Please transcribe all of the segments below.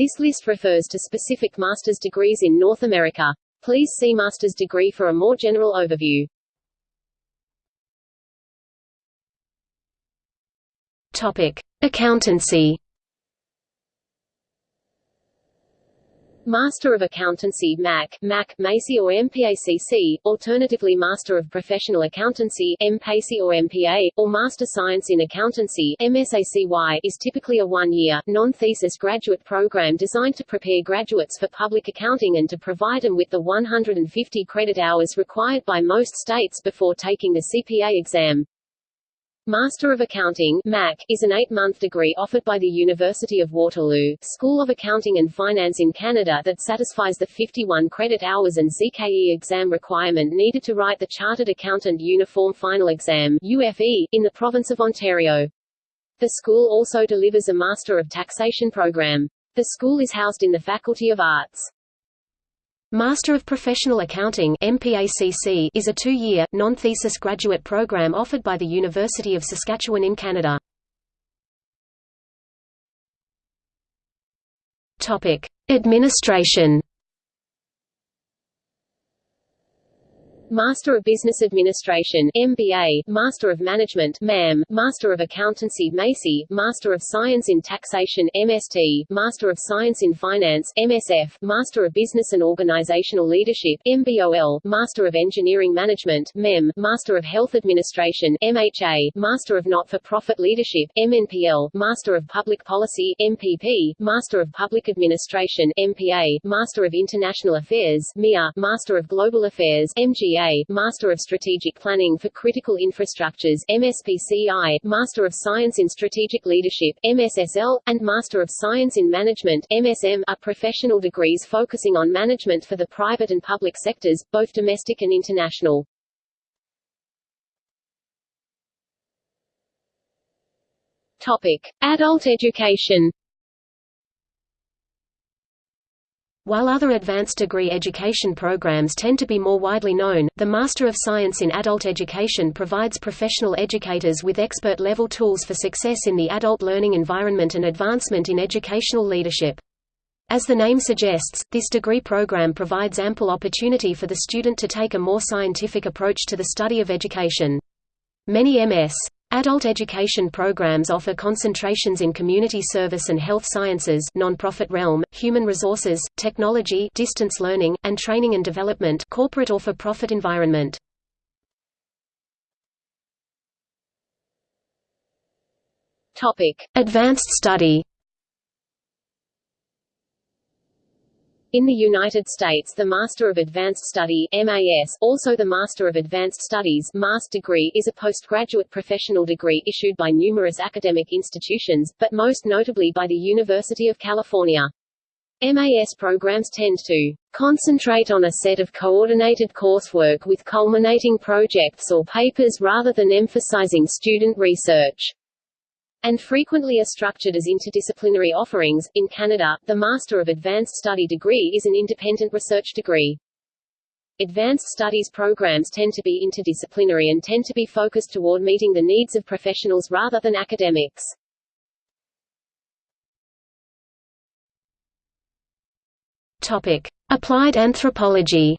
This list refers to specific master's degrees in North America. Please see master's degree for a more general overview. Topic: Accountancy. Master of Accountancy MAC, MAC, MACI or MPACC, alternatively Master of Professional Accountancy MPACI or MPA, or Master Science in Accountancy MSACY, is typically a one-year, non-thesis graduate program designed to prepare graduates for public accounting and to provide them with the 150 credit hours required by most states before taking the CPA exam. Master of Accounting MAC, is an eight-month degree offered by the University of Waterloo, School of Accounting and Finance in Canada that satisfies the 51 credit hours and CKE exam requirement needed to write the Chartered Accountant Uniform Final Exam UFE, in the province of Ontario. The school also delivers a Master of Taxation program. The school is housed in the Faculty of Arts. Master of Professional Accounting is a two-year, non-thesis graduate program offered by the University of Saskatchewan in Canada. Administration Master of Business Administration MBA, Master of Management MAM, Master of Accountancy MACI, Master of Science in Taxation MST, Master of Science in Finance MSF, Master of Business and Organizational Leadership MBOL, Master of Engineering Management MEM, Master of Health Administration MHA, Master of Not-for-Profit Leadership MNPL, Master of Public Policy MPP, Master of Public Administration MPA, Master of International Affairs MIA, Master of Global Affairs MGA Master of Strategic Planning for Critical Infrastructures MSPCI, Master of Science in Strategic Leadership MSSL, and Master of Science in Management MSM are professional degrees focusing on management for the private and public sectors, both domestic and international. Topic: Adult education. While other advanced degree education programs tend to be more widely known, the Master of Science in Adult Education provides professional educators with expert-level tools for success in the adult learning environment and advancement in educational leadership. As the name suggests, this degree program provides ample opportunity for the student to take a more scientific approach to the study of education. Many M.S. Adult education programs offer concentrations in community service and health sciences nonprofit realm, human resources, technology distance learning, and training and development corporate or for-profit environment. Topic. Advanced study In the United States the Master of Advanced Study MAS, also the Master of Advanced Studies MAS degree is a postgraduate professional degree issued by numerous academic institutions, but most notably by the University of California. MAS programs tend to concentrate on a set of coordinated coursework with culminating projects or papers rather than emphasizing student research and frequently are structured as interdisciplinary offerings. In Canada, the Master of Advanced Study degree is an independent research degree. Advanced studies programs tend to be interdisciplinary and tend to be focused toward meeting the needs of professionals rather than academics. Topic: Applied anthropology.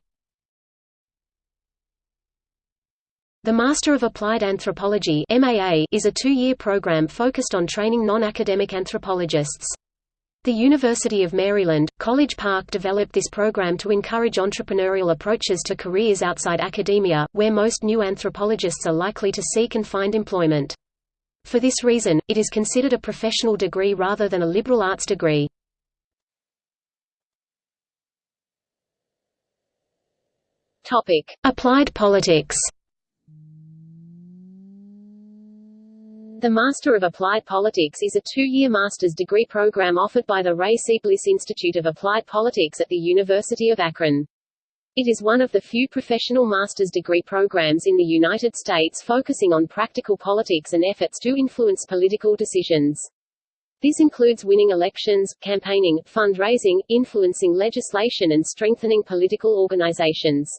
The Master of Applied Anthropology is a two-year program focused on training non-academic anthropologists. The University of Maryland, College Park developed this program to encourage entrepreneurial approaches to careers outside academia, where most new anthropologists are likely to seek and find employment. For this reason, it is considered a professional degree rather than a liberal arts degree. Applied politics The Master of Applied Politics is a two-year master's degree program offered by the Ray C. Bliss Institute of Applied Politics at the University of Akron. It is one of the few professional master's degree programs in the United States focusing on practical politics and efforts to influence political decisions. This includes winning elections, campaigning, fundraising, influencing legislation and strengthening political organizations.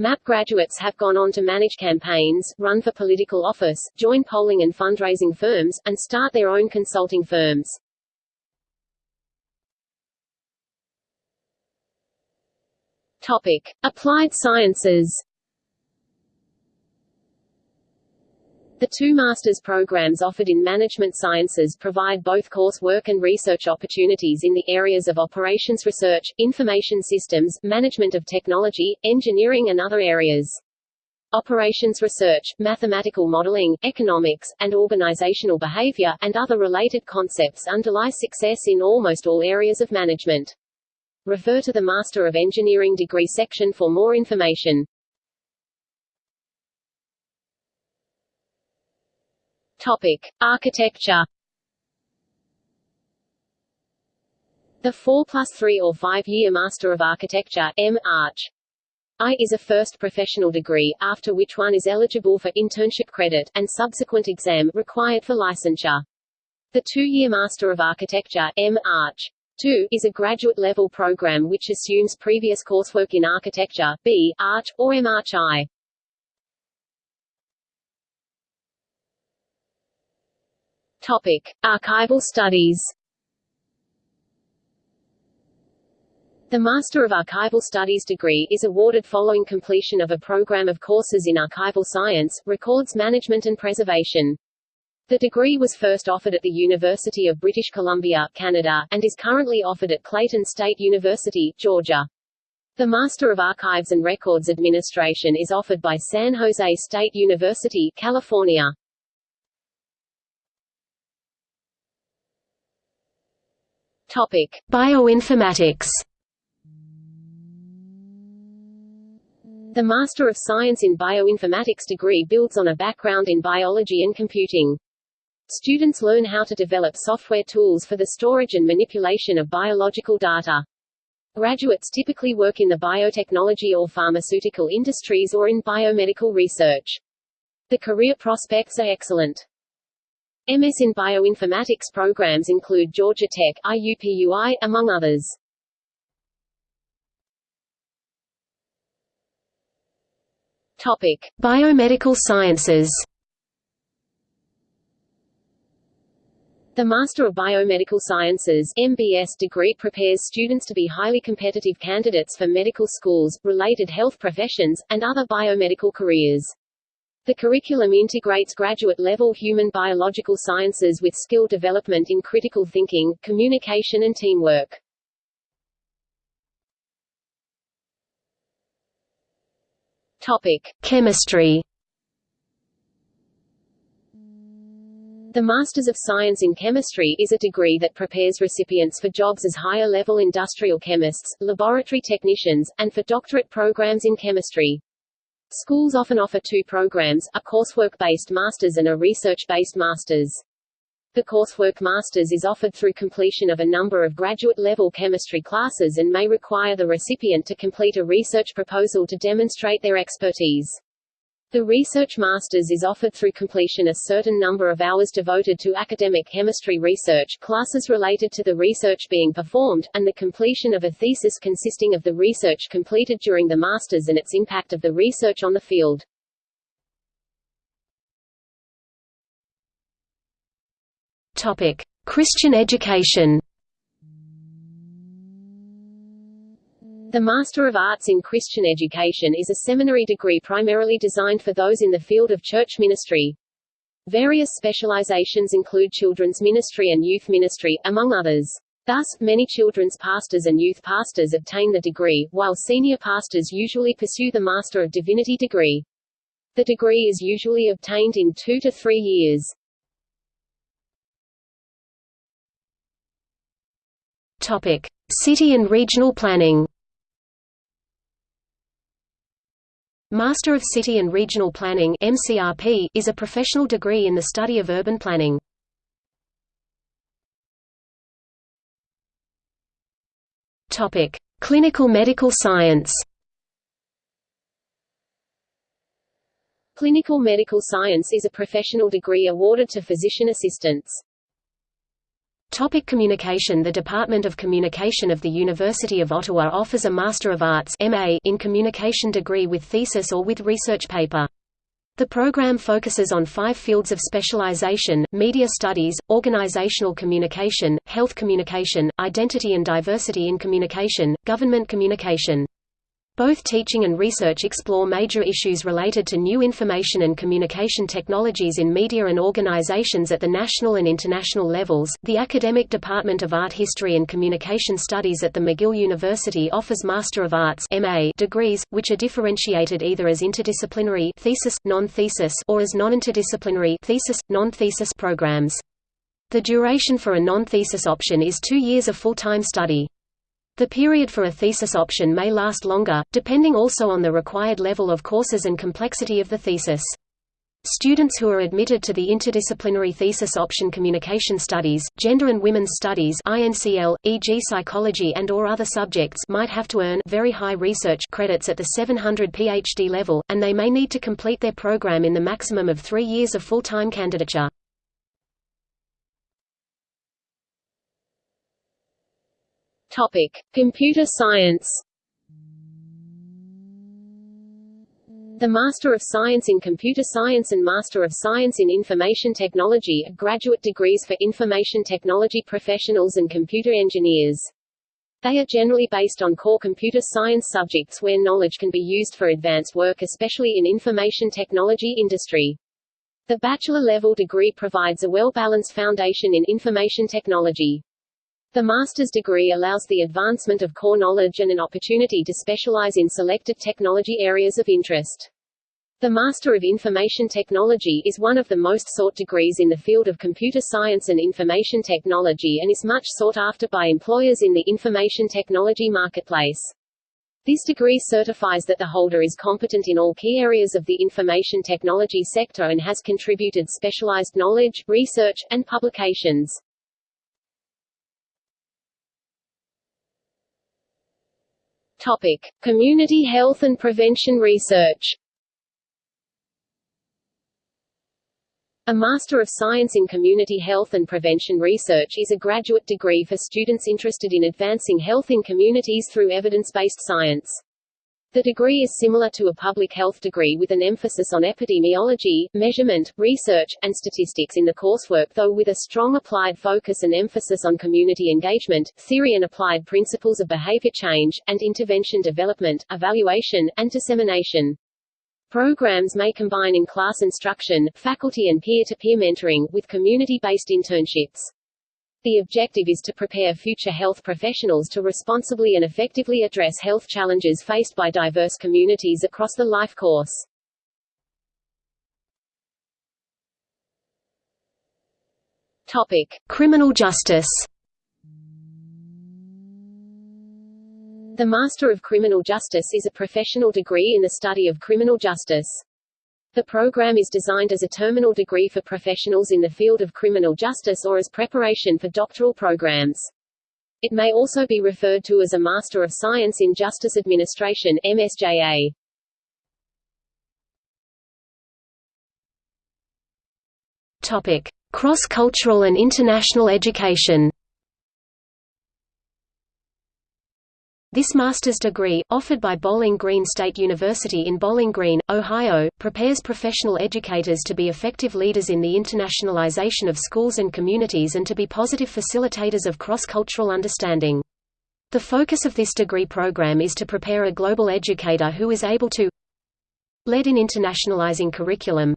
MAP graduates have gone on to manage campaigns, run for political office, join polling and fundraising firms, and start their own consulting firms. Topic. Applied sciences The two master's programs offered in management sciences provide both coursework and research opportunities in the areas of operations research, information systems, management of technology, engineering and other areas. Operations research, mathematical modeling, economics, and organizational behavior, and other related concepts underlie success in almost all areas of management. Refer to the Master of Engineering degree section for more information. Topic: Architecture. The 4 plus 3 or 5-year Master of Architecture M. Arch. I is a first professional degree, after which one is eligible for internship credit, and subsequent exam, required for licensure. The two-year Master of Architecture M. Arch. 2 is a graduate-level program which assumes previous coursework in architecture B. Arch, or M. Arch I. Topic: Archival studies. The Master of Archival Studies degree is awarded following completion of a program of courses in archival science, records management and preservation. The degree was first offered at the University of British Columbia, Canada, and is currently offered at Clayton State University, Georgia. The Master of Archives and Records Administration is offered by San Jose State University, California. Topic: Bioinformatics. The Master of Science in Bioinformatics degree builds on a background in biology and computing. Students learn how to develop software tools for the storage and manipulation of biological data. Graduates typically work in the biotechnology or pharmaceutical industries or in biomedical research. The career prospects are excellent. MS in bioinformatics programs include Georgia Tech, IUPUI, among others. Topic: Biomedical Sciences. The Master of Biomedical Sciences MBS degree prepares students to be highly competitive candidates for medical schools, related health professions, and other biomedical careers. The curriculum integrates graduate-level human biological sciences with skill development in critical thinking, communication and teamwork. Topic: Chemistry. The Masters of Science in Chemistry is a degree that prepares recipients for jobs as higher-level industrial chemists, laboratory technicians, and for doctorate programs in chemistry. Schools often offer two programs, a coursework-based master's and a research-based master's. The coursework master's is offered through completion of a number of graduate-level chemistry classes and may require the recipient to complete a research proposal to demonstrate their expertise. The Research Masters is offered through completion a certain number of hours devoted to academic chemistry research, classes related to the research being performed, and the completion of a thesis consisting of the research completed during the Masters and its impact of the research on the field. Topic: Christian education. The Master of Arts in Christian Education is a seminary degree primarily designed for those in the field of church ministry. Various specializations include children's ministry and youth ministry, among others. Thus, many children's pastors and youth pastors obtain the degree, while senior pastors usually pursue the Master of Divinity degree. The degree is usually obtained in two to three years. Topic: City and regional planning. Master of City and Regional Planning MCRP, is a professional degree in the study of urban planning. Clinical medical science. Clinical medical science is a professional degree awarded to physician assistants. Topic communication The Department of Communication of the University of Ottawa offers a Master of Arts MA in Communication degree with thesis or with research paper. The program focuses on five fields of specialization, media studies, organizational communication, health communication, identity and diversity in communication, government communication. Both teaching and research explore major issues related to new information and communication technologies in media and organizations at the national and international levels. The Academic Department of Art History and Communication Studies at the McGill University offers Master of Arts (MA) degrees, which are differentiated either as interdisciplinary thesis, non-thesis, or as non-interdisciplinary thesis, non-thesis programs. The duration for a non-thesis option is two years of full-time study. The period for a thesis option may last longer, depending also on the required level of courses and complexity of the thesis. Students who are admitted to the interdisciplinary thesis option Communication Studies, Gender and Women's Studies INCL, e.g. Psychology and or other subjects might have to earn very high research credits at the 700 PhD level, and they may need to complete their program in the maximum of three years of full-time candidature. Topic: Computer Science. The Master of Science in Computer Science and Master of Science in Information Technology are graduate degrees for information technology professionals and computer engineers. They are generally based on core computer science subjects where knowledge can be used for advanced work especially in information technology industry. The bachelor-level degree provides a well-balanced foundation in information technology. The master's degree allows the advancement of core knowledge and an opportunity to specialize in selected technology areas of interest. The Master of Information Technology is one of the most sought degrees in the field of computer science and information technology and is much sought after by employers in the information technology marketplace. This degree certifies that the holder is competent in all key areas of the information technology sector and has contributed specialized knowledge, research, and publications. Topic: Community Health and Prevention Research. A Master of Science in Community Health and Prevention Research is a graduate degree for students interested in advancing health in communities through evidence-based science. The degree is similar to a public health degree with an emphasis on epidemiology, measurement, research, and statistics in the coursework though with a strong applied focus and emphasis on community engagement, theory and applied principles of behavior change, and intervention development, evaluation, and dissemination. Programs may combine in-class instruction, faculty and peer-to-peer -peer mentoring, with community-based internships. The objective is to prepare future health professionals to responsibly and effectively address health challenges faced by diverse communities across the life course. Topic: Criminal justice. The Master of Criminal Justice is a professional degree in the study of criminal justice. The program is designed as a terminal degree for professionals in the field of criminal justice or as preparation for doctoral programs. It may also be referred to as a Master of Science in Justice Administration MSJA. Topic: Cross-cultural and international education. This master's degree, offered by Bowling Green State University in Bowling Green, Ohio, prepares professional educators to be effective leaders in the internationalization of schools and communities and to be positive facilitators of cross-cultural understanding. The focus of this degree program is to prepare a global educator who is able to lead in internationalizing curriculum,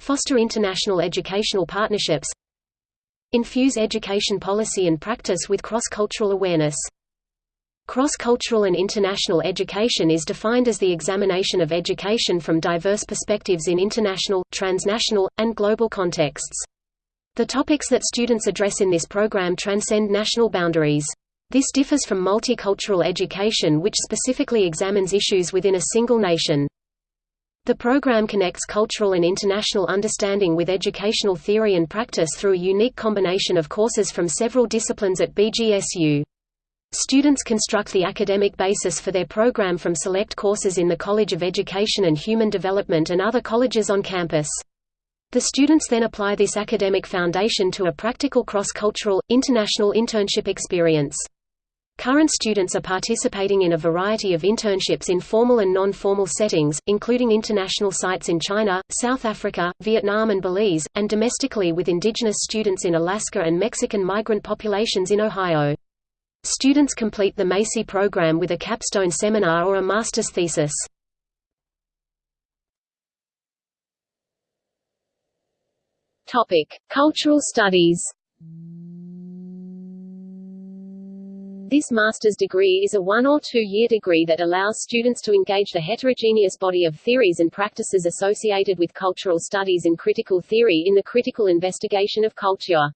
foster international educational partnerships, infuse education policy and practice with cross-cultural awareness. Cross-cultural and international education is defined as the examination of education from diverse perspectives in international, transnational, and global contexts. The topics that students address in this program transcend national boundaries. This differs from multicultural education which specifically examines issues within a single nation. The program connects cultural and international understanding with educational theory and practice through a unique combination of courses from several disciplines at BGSU. Students construct the academic basis for their program from select courses in the College of Education and Human Development and other colleges on campus. The students then apply this academic foundation to a practical cross-cultural, international internship experience. Current students are participating in a variety of internships in formal and non-formal settings, including international sites in China, South Africa, Vietnam and Belize, and domestically with indigenous students in Alaska and Mexican migrant populations in Ohio. Students complete the Macy program with a capstone seminar or a master's thesis. Topic: Cultural Studies. This master's degree is a one- or two-year degree that allows students to engage the heterogeneous body of theories and practices associated with cultural studies and critical theory in the critical investigation of culture.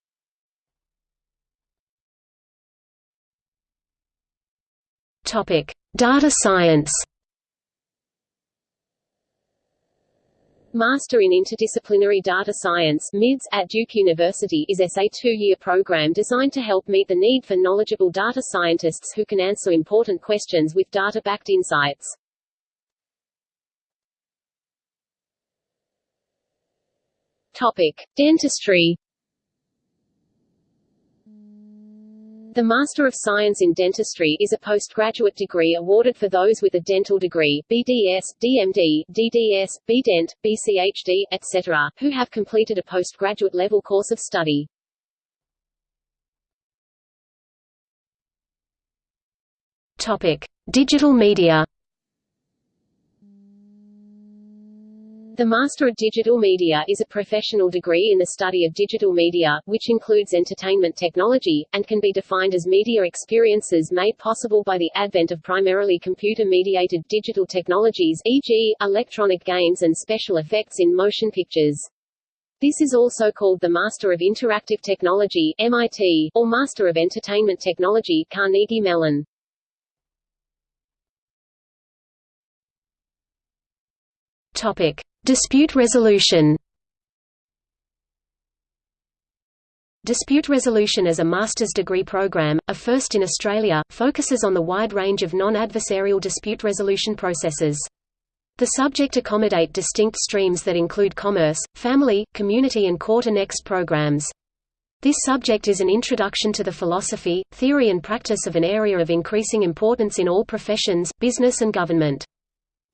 Topic: Data Science. Master in Interdisciplinary Data Science MIDS at Duke University is a two-year program designed to help meet the need for knowledgeable data scientists who can answer important questions with data-backed insights. Topic: Dentistry The Master of Science in Dentistry is a postgraduate degree awarded for those with a dental degree BDS, DMD, DDS, BDent, BCHD, etc., who have completed a postgraduate level course of study. Topic: Digital Media The Master of Digital Media is a professional degree in the study of digital media, which includes entertainment technology, and can be defined as media experiences made possible by the advent of primarily computer-mediated digital technologies e.g., electronic games and special effects in motion pictures. This is also called the Master of Interactive Technology MIT, or Master of Entertainment Technology Carnegie Mellon. Topic: Dispute resolution. Dispute resolution as a master's degree program, a first in Australia, focuses on the wide range of non-adversarial dispute resolution processes. The subject accommodate distinct streams that include commerce, family, community and court-annexed programs. This subject is an introduction to the philosophy, theory and practice of an area of increasing importance in all professions, business and government.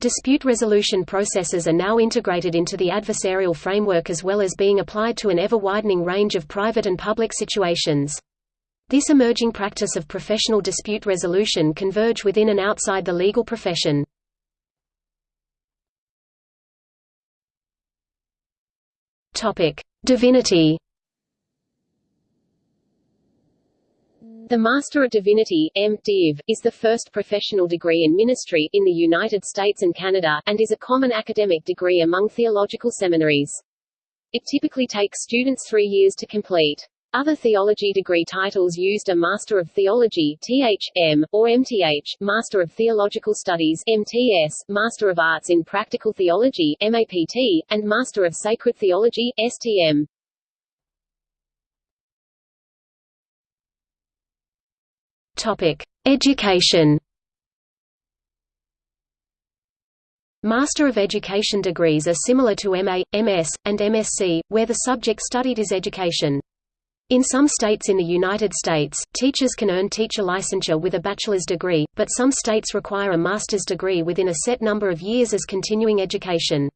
Dispute resolution processes are now integrated into the adversarial framework as well as being applied to an ever-widening range of private and public situations. This emerging practice of professional dispute resolution converge within and outside the legal profession. Divinity The Master of Divinity M.Div, is the first professional degree in ministry, in the United States and Canada, and is a common academic degree among theological seminaries. It typically takes students three years to complete. Other theology degree titles used are Master of Theology (TH.M.) or MTH, Master of Theological Studies (MTS), Master of Arts in Practical Theology (MAPT), and Master of Sacred Theology (STM). Topic: Education. Master of Education degrees are similar to MA, MS, and MSc, where the subject studied is education. In some states in the United States, teachers can earn teacher licensure with a bachelor's degree, but some states require a master's degree within a set number of years as continuing education.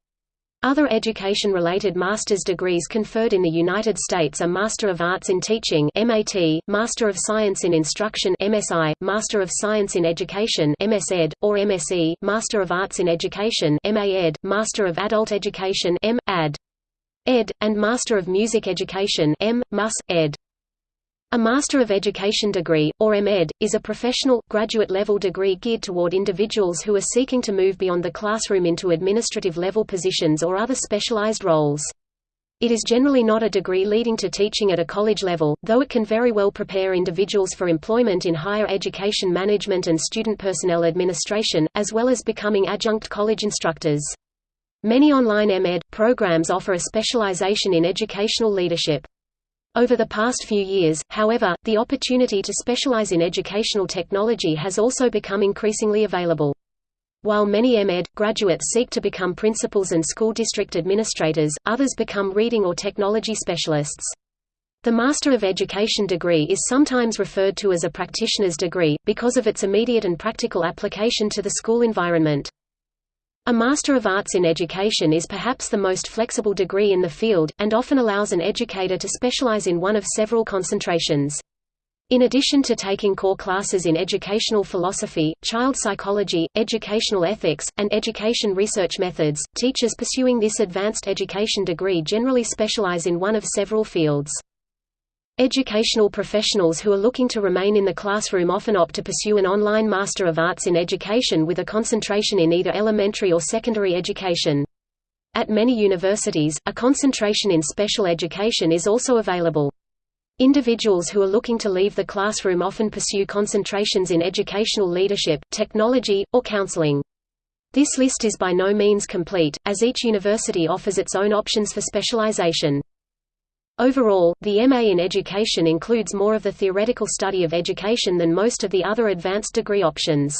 Other education-related master's degrees conferred in the United States are Master of Arts in Teaching (MAT), Master of Science in Instruction (MSI), Master of Science in Education (MSEd) or MSE, Master of Arts in Education (MAEd), Master of Adult Education (M.Ad.), Ed, and Master of Music Education (M.Mus. Ed. A Master of Education degree, or MEd, is a professional, graduate-level degree geared toward individuals who are seeking to move beyond the classroom into administrative-level positions or other specialized roles. It is generally not a degree leading to teaching at a college level, though it can very well prepare individuals for employment in higher education management and student personnel administration, as well as becoming adjunct college instructors. Many online MEd programs offer a specialization in educational leadership. Over the past few years, however, the opportunity to specialize in educational technology has also become increasingly available. While many MEd graduates seek to become principals and school district administrators, others become reading or technology specialists. The Master of Education degree is sometimes referred to as a practitioner's degree, because of its immediate and practical application to the school environment. A Master of Arts in Education is perhaps the most flexible degree in the field, and often allows an educator to specialize in one of several concentrations. In addition to taking core classes in educational philosophy, child psychology, educational ethics, and education research methods, teachers pursuing this advanced education degree generally specialize in one of several fields. Educational professionals who are looking to remain in the classroom often opt to pursue an online Master of Arts in Education with a concentration in either elementary or secondary education. At many universities, a concentration in special education is also available. Individuals who are looking to leave the classroom often pursue concentrations in educational leadership, technology, or counseling. This list is by no means complete, as each university offers its own options for specialization. Overall, the MA in Education includes more of the theoretical study of education than most of the other advanced degree options.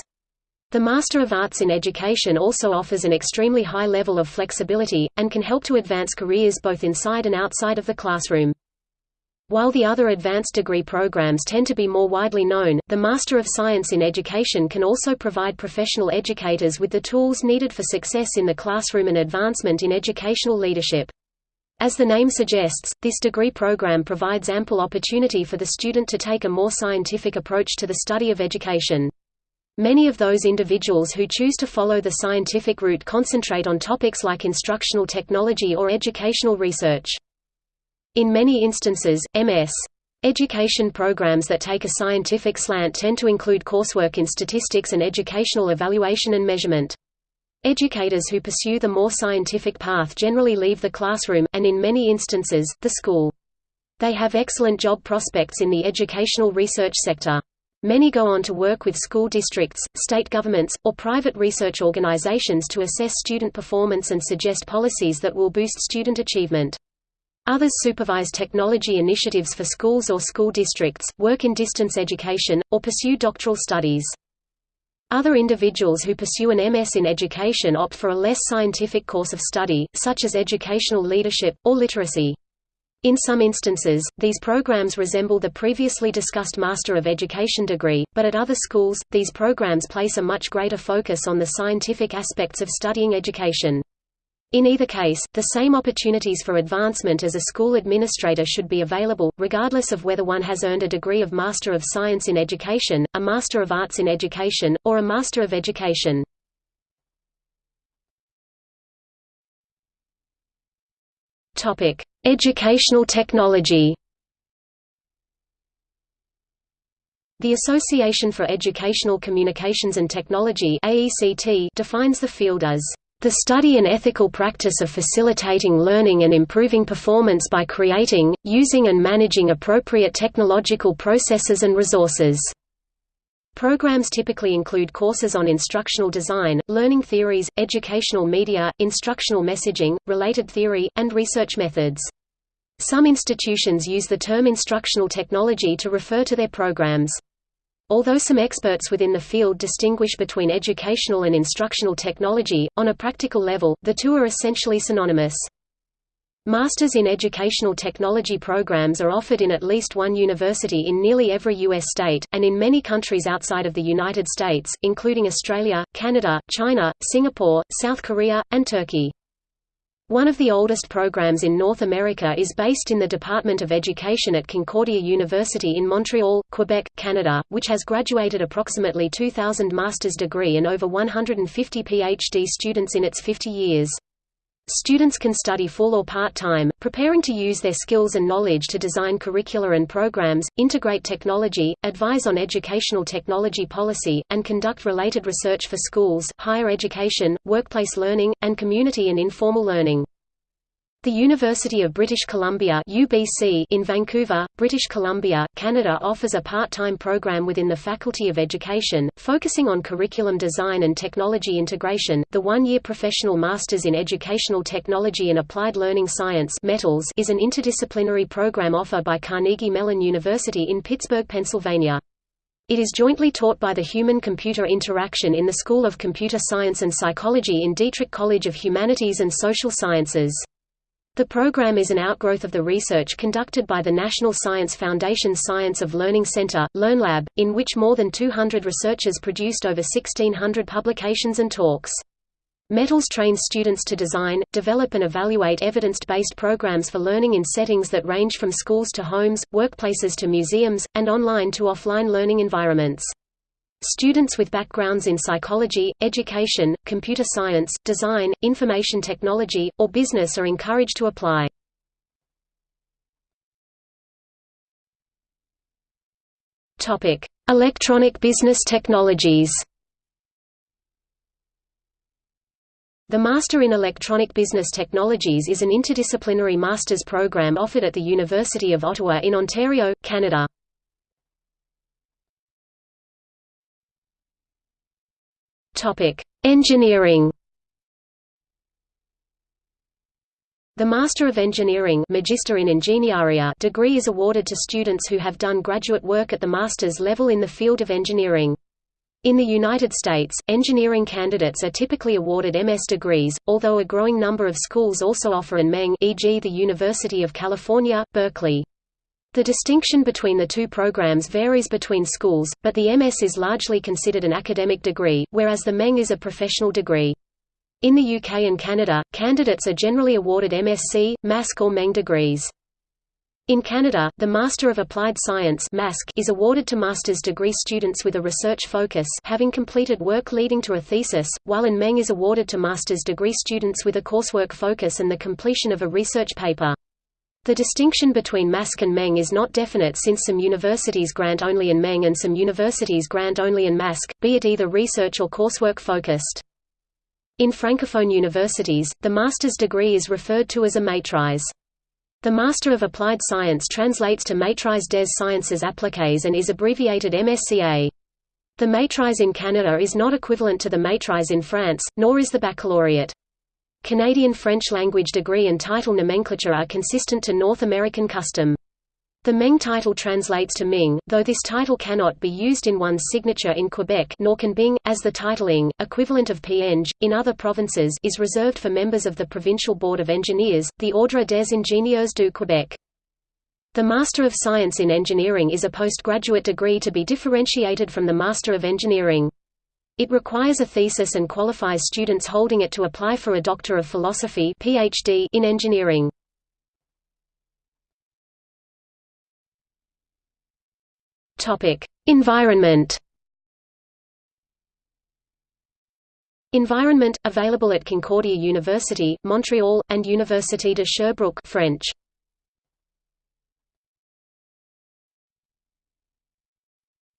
The Master of Arts in Education also offers an extremely high level of flexibility, and can help to advance careers both inside and outside of the classroom. While the other advanced degree programs tend to be more widely known, the Master of Science in Education can also provide professional educators with the tools needed for success in the classroom and advancement in educational leadership. As the name suggests, this degree program provides ample opportunity for the student to take a more scientific approach to the study of education. Many of those individuals who choose to follow the scientific route concentrate on topics like instructional technology or educational research. In many instances, MS. Education programs that take a scientific slant tend to include coursework in statistics and educational evaluation and measurement. Educators who pursue the more scientific path generally leave the classroom, and in many instances, the school. They have excellent job prospects in the educational research sector. Many go on to work with school districts, state governments, or private research organizations to assess student performance and suggest policies that will boost student achievement. Others supervise technology initiatives for schools or school districts, work in distance education, or pursue doctoral studies. Other individuals who pursue an MS in education opt for a less scientific course of study, such as educational leadership, or literacy. In some instances, these programs resemble the previously discussed Master of Education degree, but at other schools, these programs place a much greater focus on the scientific aspects of studying education. In either case, the same opportunities for advancement as a school administrator should be available, regardless of whether one has earned a degree of Master of Science in Education, a Master of Arts in Education, or a Master of Education. Educational technology The Association for Educational Communications and Technology defines the field as the study and ethical practice of facilitating learning and improving performance by creating, using and managing appropriate technological processes and resources. Programs typically include courses on instructional design, learning theories, educational media, instructional messaging, related theory, and research methods. Some institutions use the term instructional technology to refer to their programs. Although some experts within the field distinguish between educational and instructional technology, on a practical level, the two are essentially synonymous. Masters in Educational Technology programs are offered in at least one university in nearly every U.S. state, and in many countries outside of the United States, including Australia, Canada, China, Singapore, South Korea, and Turkey. One of the oldest programs in North America is based in the Department of Education at Concordia University in Montreal, Quebec, Canada, which has graduated approximately 2,000 master's degree and over 150 PhD students in its 50 years. Students can study full or part-time, preparing to use their skills and knowledge to design curricula and programs, integrate technology, advise on educational technology policy, and conduct related research for schools, higher education, workplace learning, and community and informal learning. The University of British Columbia UBC in Vancouver, British Columbia, Canada offers a part-time program within the Faculty of Education, focusing on curriculum design and technology integration. The one-year professional Masters in Educational Technology and Applied Learning Science METALS is an interdisciplinary program offered by Carnegie Mellon University in Pittsburgh, Pennsylvania. It is jointly taught by the Human-Computer Interaction in the School of Computer Science and Psychology in Dietrich College of Humanities and Social Sciences. The program is an outgrowth of the research conducted by the National Science Foundation Science of Learning Center, LearnLab, in which more than 200 researchers produced over 1,600 publications and talks. Metals trains students to design, develop and evaluate evidence-based programs for learning in settings that range from schools to homes, workplaces to museums, and online to offline learning environments. Students with backgrounds in psychology, education, computer science, design, information technology, or business are encouraged to apply. Electronic business technologies The Master in Electronic Business Technologies is an interdisciplinary master's program offered at the University of Ottawa in Ontario, Canada. Engineering The Master of Engineering Magister in Ingegneria degree is awarded to students who have done graduate work at the master's level in the field of engineering. In the United States, engineering candidates are typically awarded MS degrees, although a growing number of schools also offer an MEng e.g. the University of California, Berkeley. The distinction between the two programs varies between schools, but the MS is largely considered an academic degree, whereas the MEng is a professional degree. In the UK and Canada, candidates are generally awarded MSc, MASc or MEng degrees. In Canada, the Master of Applied Science is awarded to master's degree students with a research focus having completed work leading to a thesis, while in MEng is awarded to master's degree students with a coursework focus and the completion of a research paper. The distinction between MASC and MEng is not definite since some universities grant only in MEng and some universities grant only in MASC, be it either research or coursework focused. In Francophone universities, the master's degree is referred to as a maîtrise. The Master of Applied Science translates to Maîtrise des Sciences Appliquées and is abbreviated MSCA. The maîtrise in Canada is not equivalent to the maîtrise in France, nor is the baccalaureate. Canadian French language degree and title nomenclature are consistent to North American custom. The MEng title translates to Ming, though this title cannot be used in one's signature in Quebec nor can Bing, as the titling, equivalent of Peng, in other provinces is reserved for members of the Provincial Board of Engineers, the Ordre des Ingénieurs du Québec. The Master of Science in Engineering is a postgraduate degree to be differentiated from the Master of Engineering. It requires a thesis and qualifies students holding it to apply for a Doctor of Philosophy PhD in engineering. Topic: Environment. Environment available at Concordia University, Montreal, and Université de Sherbrooke, French.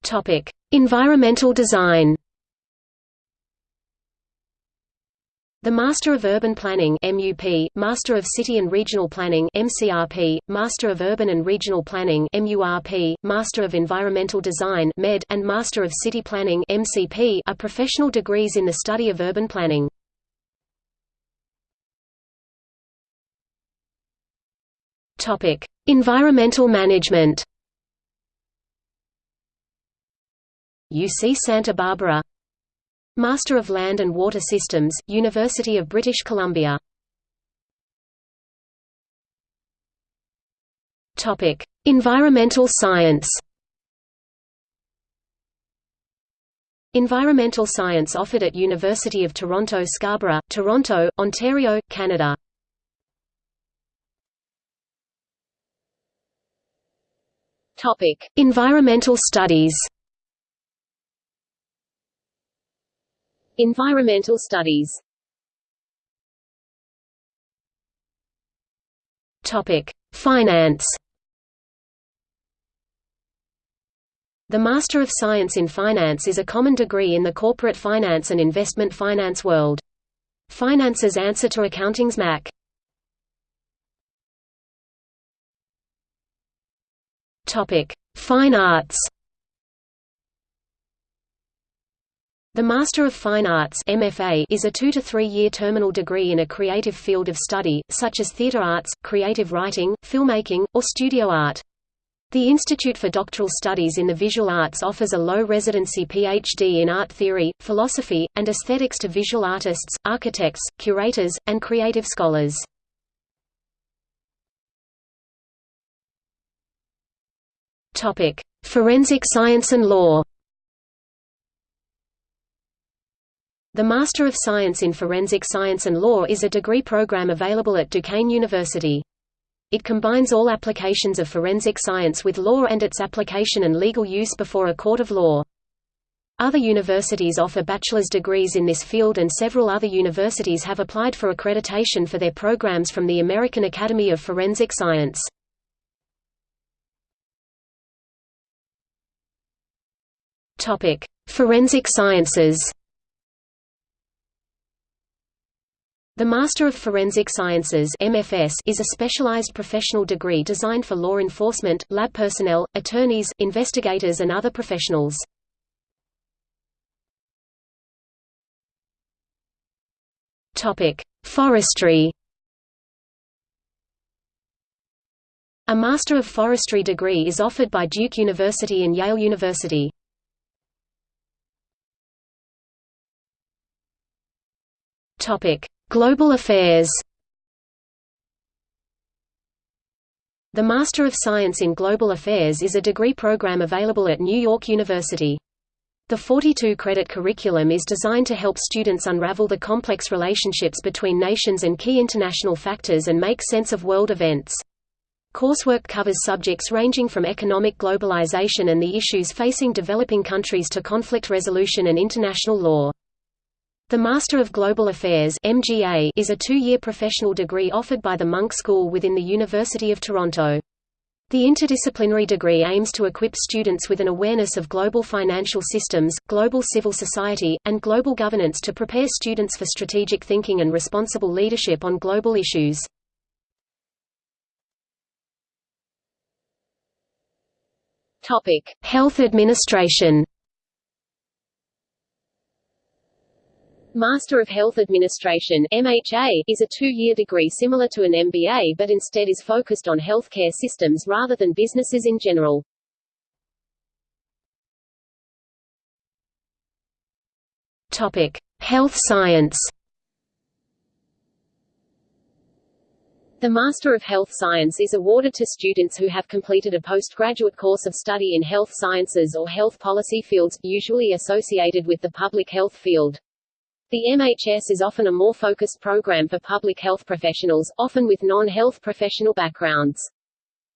Topic: Environmental design. The Master of Urban Planning MUP, Master of City and Regional Planning MCRP, Master of Urban and Regional Planning MURP, Master of Environmental Design MED, and Master of City Planning MCP are professional degrees in the study of urban planning. Topic: Environmental Management. UC Santa Barbara Master of Land and Water Systems, University of British Columbia. Topic: Environmental Science. Environmental Science offered at University of Toronto Scarborough, Toronto, Ontario, Canada. Topic: Environmental Studies. Environmental studies Topic: Finance. The Master of Science in Finance is a common degree in the corporate finance and investment finance world. Finance's answer to accounting's MAC. Topic: Fine Arts. The Master of Fine Arts MFA is a two- to three-year terminal degree in a creative field of study, such as theatre arts, creative writing, filmmaking, or studio art. The Institute for Doctoral Studies in the Visual Arts offers a low-residency PhD in art theory, philosophy, and aesthetics to visual artists, architects, curators, and creative scholars. Forensic science and law The Master of Science in Forensic Science and Law is a degree program available at Duquesne University. It combines all applications of forensic science with law and its application and legal use before a court of law. Other universities offer bachelor's degrees in this field and several other universities have applied for accreditation for their programs from the American Academy of Forensic Science. Forensic sciences The Master of Forensic Sciences MFS is a specialized professional degree designed for law enforcement, lab personnel, attorneys, investigators and other professionals. Forestry A Master of Forestry degree is offered by Duke University and Yale University. Global Affairs The Master of Science in Global Affairs is a degree program available at New York University. The 42-credit curriculum is designed to help students unravel the complex relationships between nations and key international factors and make sense of world events. Coursework covers subjects ranging from economic globalization and the issues facing developing countries to conflict resolution and international law. The Master of Global Affairs MGA is a two-year professional degree offered by the Munk School within the University of Toronto. The interdisciplinary degree aims to equip students with an awareness of global financial systems, global civil society, and global governance to prepare students for strategic thinking and responsible leadership on global issues. Topic: Health Administration Master of Health Administration MHA, is a two-year degree similar to an MBA but instead is focused on healthcare systems rather than businesses in general. Topic: Health Science. The Master of Health Science is awarded to students who have completed a postgraduate course of study in health sciences or health policy fields, usually associated with the public health field. The MHS is often a more focused program for public health professionals, often with non-health professional backgrounds.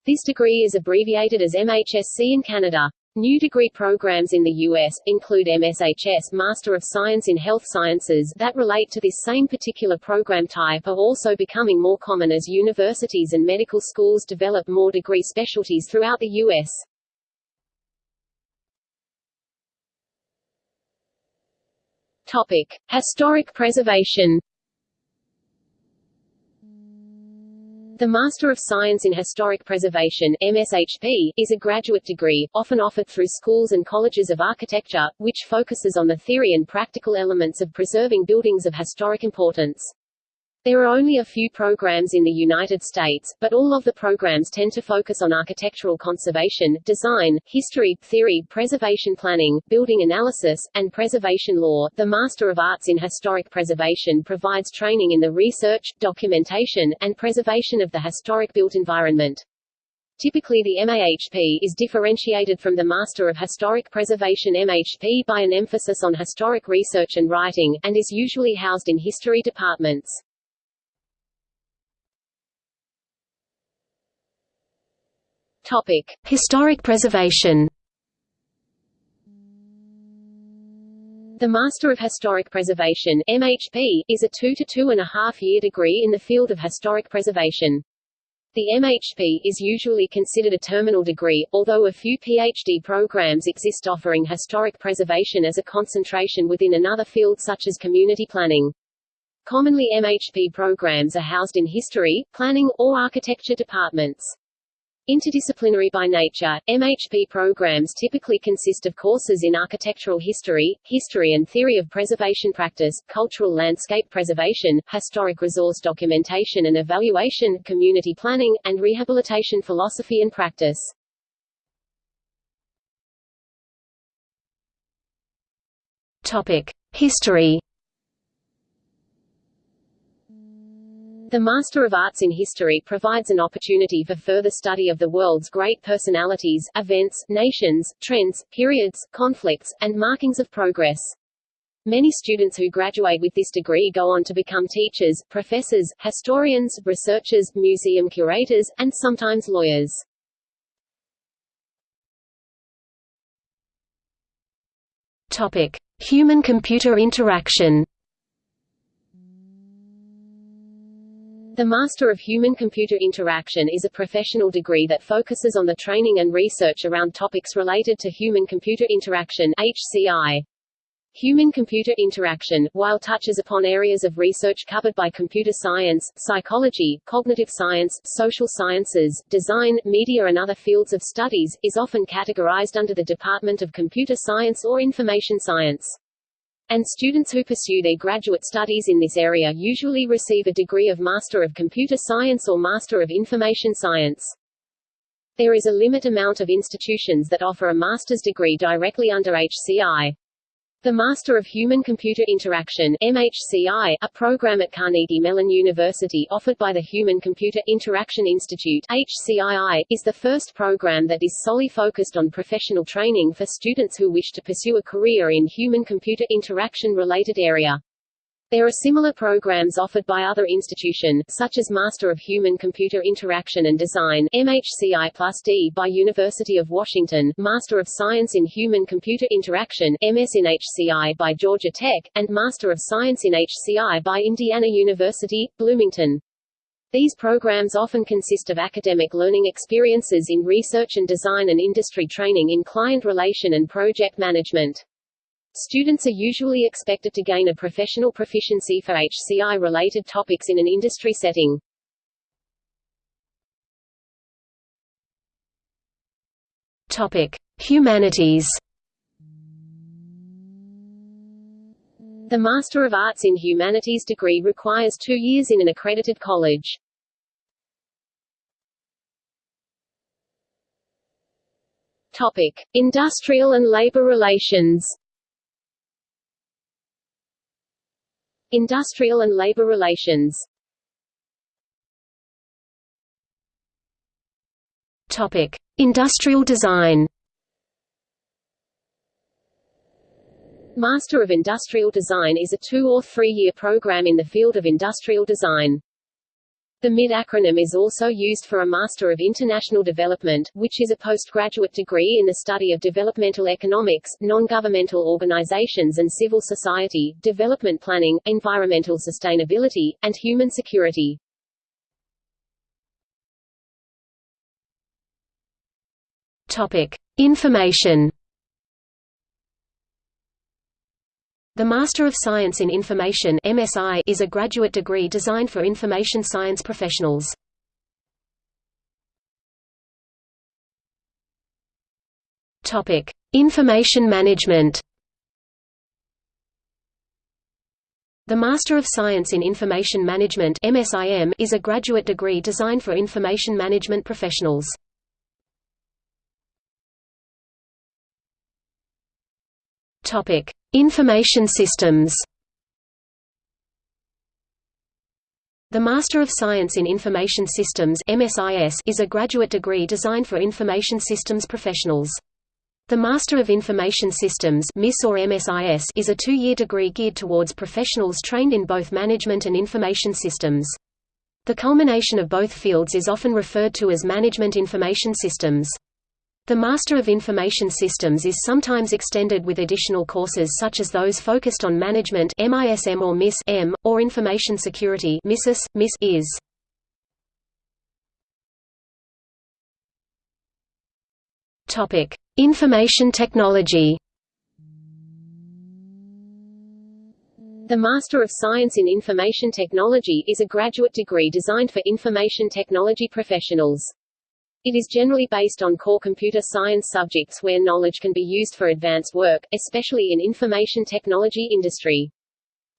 This degree is abbreviated as MHSC in Canada. New degree programs in the U.S., include MSHS Master of Science in Health Sciences that relate to this same particular program type are also becoming more common as universities and medical schools develop more degree specialties throughout the U.S. Topic: Historic preservation. The Master of Science in Historic Preservation MSHP, is a graduate degree, often offered through schools and colleges of architecture, which focuses on the theory and practical elements of preserving buildings of historic importance. There are only a few programs in the United States, but all of the programs tend to focus on architectural conservation, design, history, theory, preservation planning, building analysis, and preservation law. The Master of Arts in Historic Preservation provides training in the research, documentation, and preservation of the historic built environment. Typically the MAHP is differentiated from the Master of Historic Preservation MHP by an emphasis on historic research and writing, and is usually housed in history departments. Topic: Historic preservation. The Master of Historic Preservation MHP, is a two to two and a half year degree in the field of historic preservation. The MHP is usually considered a terminal degree, although a few PhD programs exist offering historic preservation as a concentration within another field such as community planning. Commonly MHP programs are housed in history, planning, or architecture departments. Interdisciplinary by nature, MHP programs typically consist of courses in architectural history, history and theory of preservation practice, cultural landscape preservation, historic resource documentation and evaluation, community planning, and rehabilitation philosophy and practice. Topic: History The Master of Arts in History provides an opportunity for further study of the world's great personalities, events, nations, trends, periods, conflicts, and markings of progress. Many students who graduate with this degree go on to become teachers, professors, historians, researchers, museum curators, and sometimes lawyers. Topic: Human-computer interaction. The Master of Human-Computer Interaction is a professional degree that focuses on the training and research around topics related to human-computer interaction HCI. Human-computer interaction, while touches upon areas of research covered by computer science, psychology, cognitive science, social sciences, design, media and other fields of studies, is often categorized under the Department of Computer Science or Information Science. And students who pursue their graduate studies in this area usually receive a degree of Master of Computer Science or Master of Information Science. There is a limit amount of institutions that offer a master's degree directly under HCI. The Master of Human-Computer Interaction MHCI, a program at Carnegie Mellon University offered by the Human-Computer Interaction Institute HCII, is the first program that is solely focused on professional training for students who wish to pursue a career in human-computer interaction-related area. There are similar programs offered by other institutions, such as Master of Human-Computer Interaction and Design MHCI D by University of Washington, Master of Science in Human-Computer Interaction MS in HCI by Georgia Tech, and Master of Science in HCI by Indiana University, Bloomington. These programs often consist of academic learning experiences in research and design and industry training in client relation and project management. Students are usually expected to gain a professional proficiency for HCI-related topics in an industry setting. Topic: Humanities. The Master of Arts in Humanities degree requires two years in an accredited college. Topic: Industrial and labor relations. Industrial and labor relations Topic: Industrial design. Master of Industrial Design is a two- or three-year program in the field of industrial design. The MID acronym is also used for a Master of International Development, which is a postgraduate degree in the study of developmental economics, non-governmental organizations and civil society, development planning, environmental sustainability, and human security. Topic: Information The Master of Science in Information MSI is a graduate degree designed for information science professionals. Topic: Information Management. The Master of Science in Information Management MSIM is a graduate degree designed for information management professionals. Topic: Information Systems. The Master of Science in Information Systems (MSIS) is a graduate degree designed for information systems professionals. The Master of Information Systems (MIS or MSIS) is a two-year degree geared towards professionals trained in both management and information systems. The culmination of both fields is often referred to as Management Information Systems. The Master of Information Systems is sometimes extended with additional courses such as those focused on management MISM or MIS M, or information security MISIS, MIS IS. Topic: Information Technology. The Master of Science in Information Technology is a graduate degree designed for information technology professionals. It is generally based on core computer science subjects where knowledge can be used for advanced work, especially in information technology industry.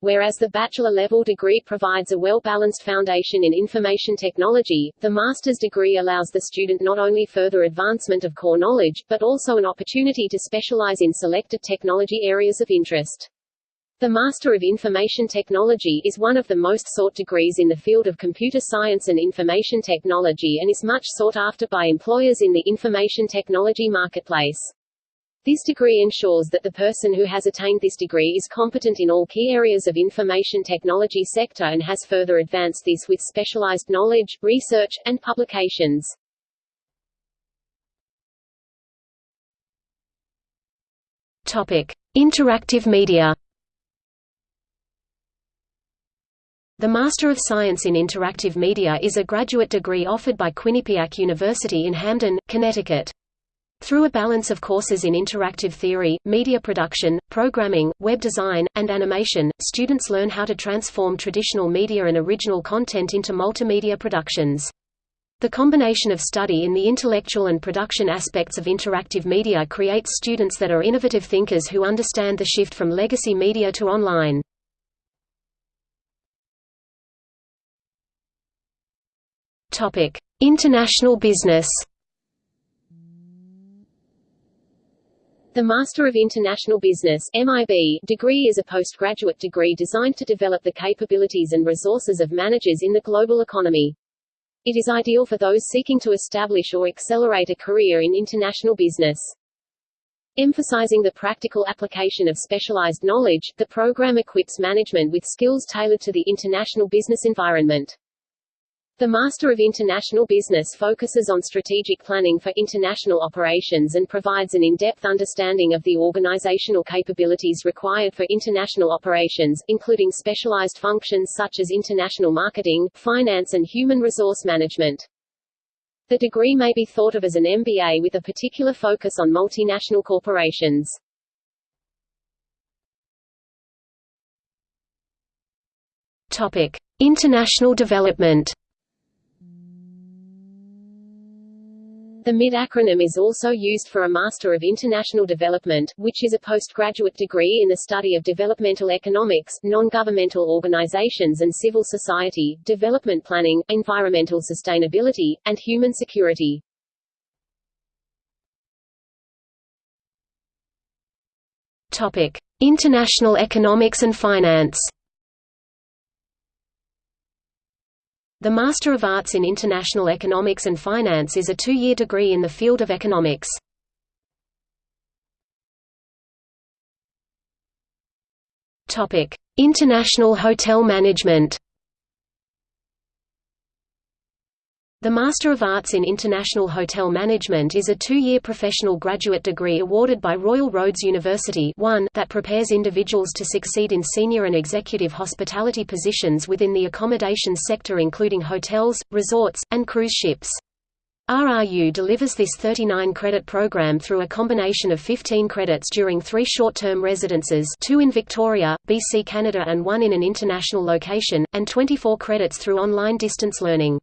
Whereas the bachelor-level degree provides a well-balanced foundation in information technology, the master's degree allows the student not only further advancement of core knowledge, but also an opportunity to specialize in selected technology areas of interest. The Master of Information Technology is one of the most sought degrees in the field of computer science and information technology and is much sought after by employers in the information technology marketplace. This degree ensures that the person who has attained this degree is competent in all key areas of information technology sector and has further advanced this with specialized knowledge, research, and publications. Topic: Interactive media. The Master of Science in Interactive Media is a graduate degree offered by Quinnipiac University in Hamden, Connecticut. Through a balance of courses in interactive theory, media production, programming, web design, and animation, students learn how to transform traditional media and original content into multimedia productions. The combination of study in the intellectual and production aspects of interactive media creates students that are innovative thinkers who understand the shift from legacy media to online. International business The Master of International Business MIB degree is a postgraduate degree designed to develop the capabilities and resources of managers in the global economy. It is ideal for those seeking to establish or accelerate a career in international business. Emphasizing the practical application of specialized knowledge, the program equips management with skills tailored to the international business environment. The Master of International Business focuses on strategic planning for international operations and provides an in-depth understanding of the organizational capabilities required for international operations, including specialized functions such as international marketing, finance and human resource management. The degree may be thought of as an MBA with a particular focus on multinational corporations. Topic: International development. The MID acronym is also used for a Master of International Development, which is a postgraduate degree in the study of developmental economics, non-governmental organizations and civil society, development planning, environmental sustainability, and human security. Topic: International economics and finance. The Master of Arts in International Economics and Finance is a two-year degree in the field of economics. International hotel management The Master of Arts in International Hotel Management is a two-year professional graduate degree awarded by Royal Roads University that prepares individuals to succeed in senior and executive hospitality positions within the accommodation sector including hotels, resorts, and cruise ships. RRU delivers this 39-credit program through a combination of 15 credits during three short-term residences two in Victoria, BC Canada and one in an international location, and 24 credits through online distance learning.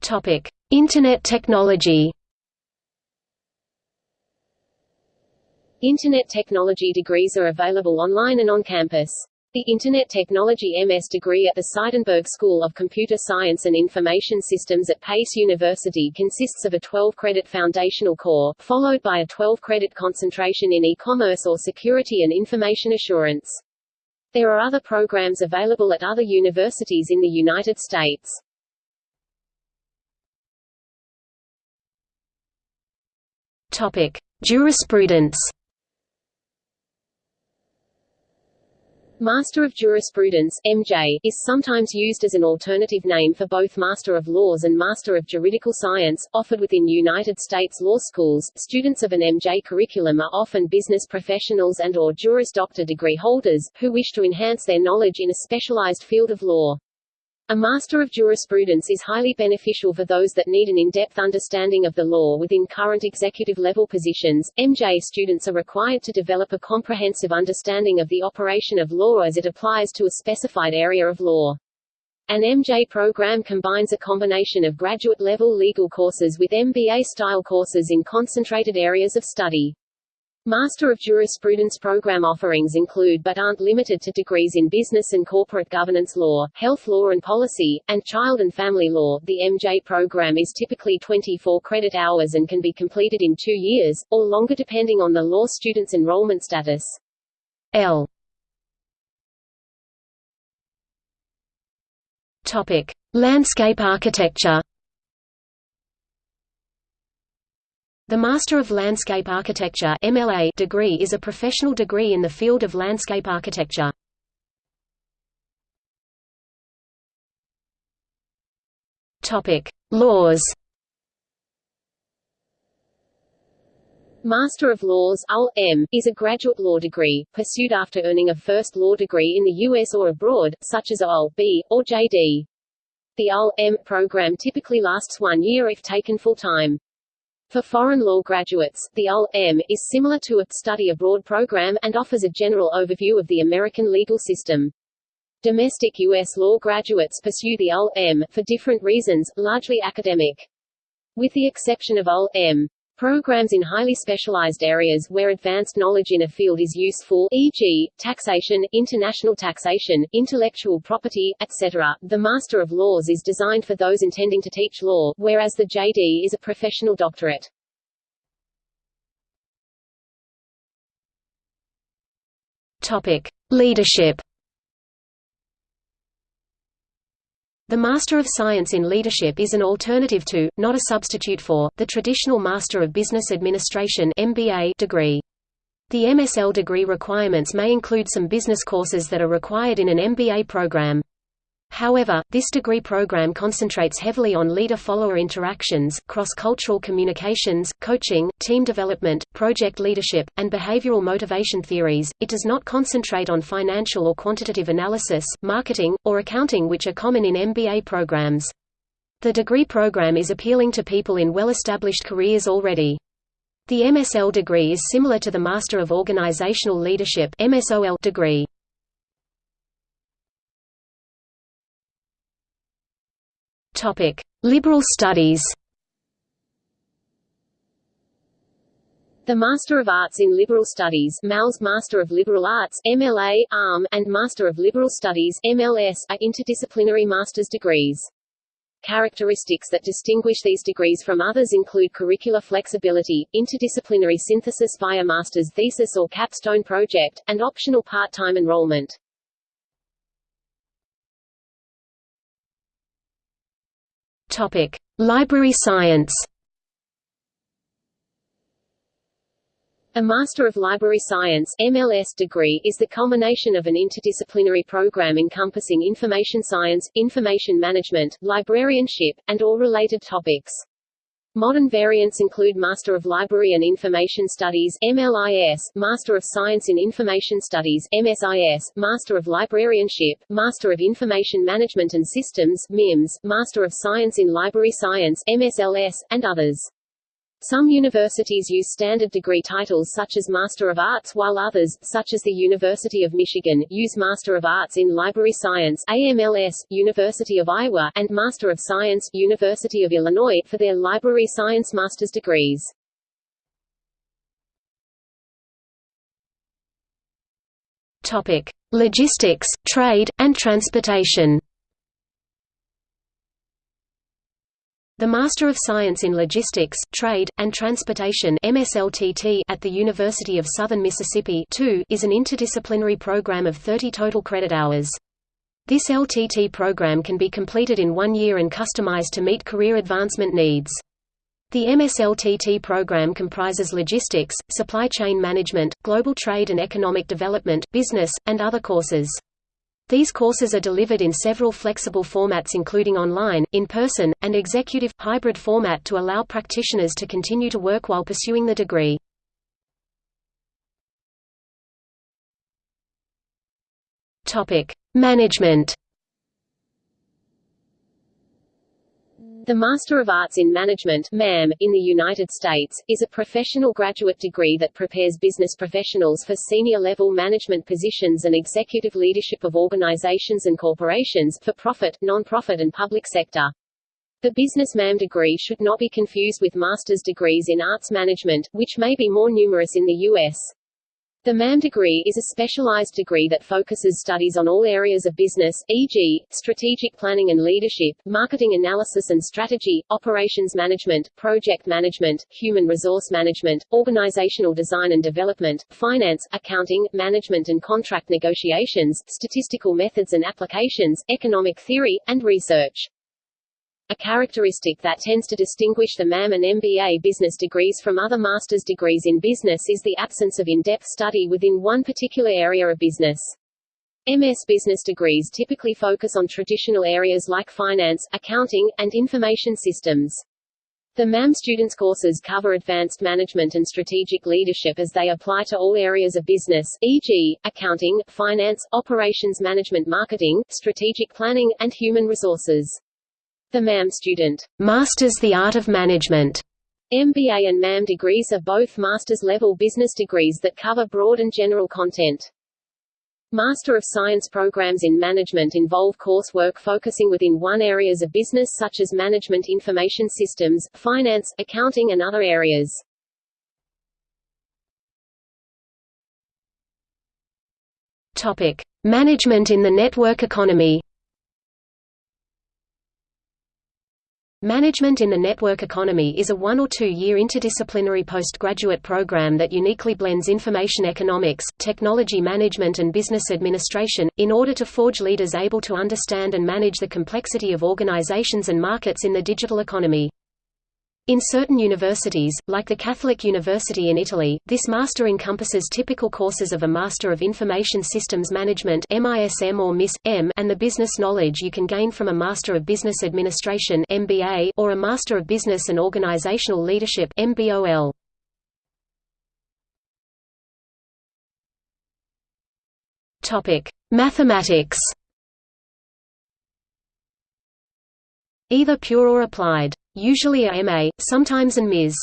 Topic: Internet technology. Internet technology degrees are available online and on campus. The Internet Technology MS degree at the Seidenberg School of Computer Science and Information Systems at Pace University consists of a 12-credit foundational core, followed by a 12-credit concentration in e-commerce or security and information assurance. There are other programs available at other universities in the United States. Topic: Jurisprudence. Master of Jurisprudence (MJ) is sometimes used as an alternative name for both Master of Laws and Master of Juridical Science, offered within United States law schools. Students of an MJ curriculum are often business professionals and or Juris Doctor degree holders who wish to enhance their knowledge in a specialized field of law. A Master of Jurisprudence is highly beneficial for those that need an in-depth understanding of the law within current executive-level positions. MJ students are required to develop a comprehensive understanding of the operation of law as it applies to a specified area of law. An MJ program combines a combination of graduate-level legal courses with MBA-style courses in concentrated areas of study. Master of Jurisprudence program offerings include but aren't limited to degrees in business and corporate governance law, health law and policy, and child and family law. The MJ program is typically 24 credit hours and can be completed in two years, or longer depending on the law student's enrollment status. L. Topic: Landscape architecture. The Master of Landscape Architecture MLA degree is a professional degree in the field of landscape architecture. Topic: Laws. Master of Laws (LL.M.) is a graduate law degree, pursued after earning a first law degree in the U.S. or abroad, such as LL.B. or J.D. The LL.M. program typically lasts one year if taken full-time. For foreign law graduates, the LL.M. is similar to a study abroad program, and offers a general overview of the American legal system. Domestic U.S. law graduates pursue the LL.M. for different reasons, largely academic. With the exception of LL.M. Programs in highly specialized areas where advanced knowledge in a field is useful e.g., taxation, international taxation, intellectual property, etc. The Master of Laws is designed for those intending to teach law, whereas the JD is a professional doctorate. Topic: Leadership The Master of Science in Leadership is an alternative to, not a substitute for, the traditional Master of Business Administration degree. The MSL degree requirements may include some business courses that are required in an MBA program. However, this degree program concentrates heavily on leader-follower interactions, cross-cultural communications, coaching, team development, project leadership, and behavioral motivation theories. It does not concentrate on financial or quantitative analysis, marketing, or accounting which are common in MBA programs. The degree program is appealing to people in well-established careers already. The MSL degree is similar to the Master of Organizational Leadership degree. Topic: Liberal Studies. The Master of Arts in Liberal Studies MALS Master of Liberal Arts MLA, ALM, and Master of Liberal Studies MLS, are interdisciplinary master's degrees. Characteristics that distinguish these degrees from others include curricular flexibility, interdisciplinary synthesis via master's thesis or capstone project, and optional part-time enrollment. Topic: Library science. A Master of Library Science MLS degree is the culmination of an interdisciplinary program encompassing information science, information management, librarianship, and all related topics. Modern variants include Master of Library and Information Studies MLIS, Master of Science in Information Studies MSIS, Master of Librarianship, Master of Information Management and Systems MIMS, Master of Science in Library Science MSLS, and others. Some universities use standard degree titles such as Master of Arts while others, such as the University of Michigan, use Master of Arts in Library Science AMLS, University of Iowa, and Master of Science University of Illinois, for their Library Science master's degrees. Topic. Logistics, trade, and transportation The Master of Science in Logistics, Trade, and Transportation MSLTT at the University of Southern Mississippi is an interdisciplinary program of 30 total credit hours. This LTT program can be completed in one year and customized to meet career advancement needs. The MSLTT program comprises logistics, supply chain management, global trade and economic development, business, and other courses. These courses are delivered in several flexible formats including online, in-person, and executive hybrid format to allow practitioners to continue to work while pursuing the degree. Management The Master of Arts in Management MAM, in the United States, is a professional graduate degree that prepares business professionals for senior-level management positions and executive leadership of organizations and corporations, for profit, non-profit and public sector. The business MAM degree should not be confused with master's degrees in arts management, which may be more numerous in the U.S. The MAM degree is a specialized degree that focuses studies on all areas of business, e.g., strategic planning and leadership, marketing analysis and strategy, operations management, project management, human resource management, organizational design and development, finance, accounting, management and contract negotiations, statistical methods and applications, economic theory, and research. A characteristic that tends to distinguish the MAM and MBA business degrees from other master's degrees in business is the absence of in-depth study within one particular area of business. MS business degrees typically focus on traditional areas like finance, accounting, and information systems. The MAM students' courses cover advanced management and strategic leadership as they apply to all areas of business, e.g., accounting, finance, operations management marketing, strategic planning, and human resources. The MAM student masters the art of management. MBA and MAM degrees are both master's level business degrees that cover broad and general content. Master of Science programs in management involve coursework focusing within one areas of business such as management information systems, finance, accounting and other areas. Topic: Management in the network economy. Management in the Network Economy is a one- or two-year interdisciplinary postgraduate program that uniquely blends information economics, technology management and business administration, in order to forge leaders able to understand and manage the complexity of organizations and markets in the digital economy. In certain universities, like the Catholic University in Italy, this master encompasses typical courses of a Master of Information Systems Management MISM or MIS.M and the business knowledge you can gain from a Master of Business Administration MBA or a Master of Business and Organizational Leadership MBOL. Mathematics. Either pure or applied usually a MA, sometimes an Ms.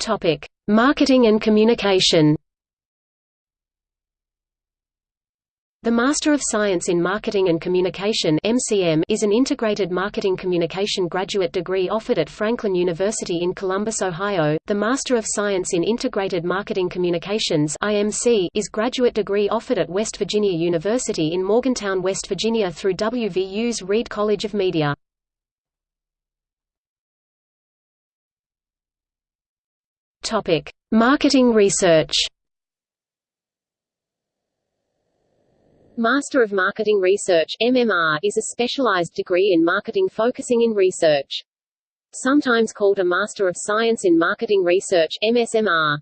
Topic: Marketing and Communication. The Master of Science in Marketing and Communication (MCM) is an integrated marketing communication graduate degree offered at Franklin University in Columbus, Ohio. The Master of Science in Integrated Marketing Communications (IMC) is a graduate degree offered at West Virginia University in Morgantown, West Virginia through WVU's Reed College of Media. Topic: Marketing research. Master of Marketing Research MMR, is a specialized degree in marketing focusing in research. Sometimes called a Master of Science in Marketing Research MSMR.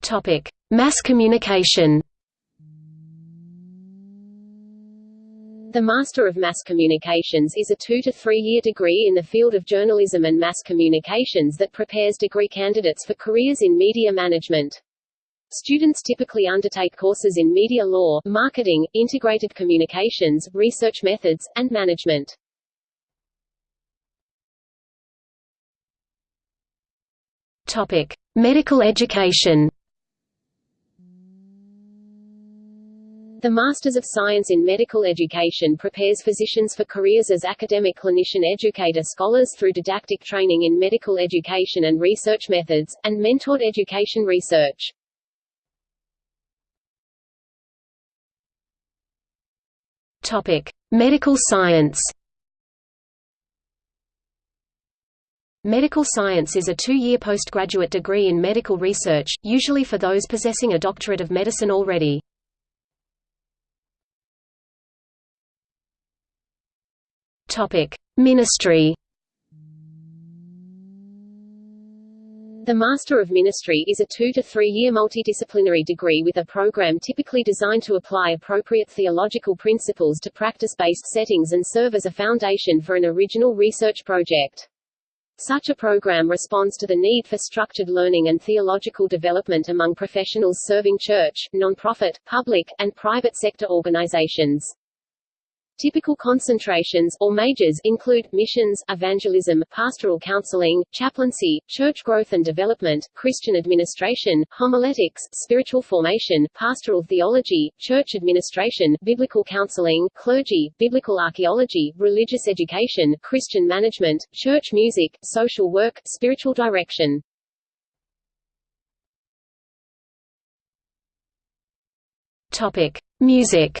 Topic: Mass communication. The Master of Mass Communications is a two- to three-year degree in the field of journalism and mass communications that prepares degree candidates for careers in media management. Students typically undertake courses in media law, marketing, integrated communications, research methods, and management. Topic: Medical education. The Masters of Science in Medical Education prepares physicians for careers as academic clinician educator scholars through didactic training in medical education and research methods, and mentored education research. Topic. Medical science Medical science is a two-year postgraduate degree in medical research, usually for those possessing a doctorate of medicine already. Topic: Ministry. The Master of Ministry is a two- to three-year multidisciplinary degree with a program typically designed to apply appropriate theological principles to practice-based settings and serve as a foundation for an original research project. Such a program responds to the need for structured learning and theological development among professionals serving church, nonprofit, public, and private sector organizations. Typical concentrations or majors include missions, evangelism, pastoral counseling, chaplaincy, church growth and development, Christian administration, homiletics, spiritual formation, pastoral theology, church administration, biblical counseling, clergy, biblical archaeology, religious education, Christian management, church music, social work, spiritual direction. Topic: Music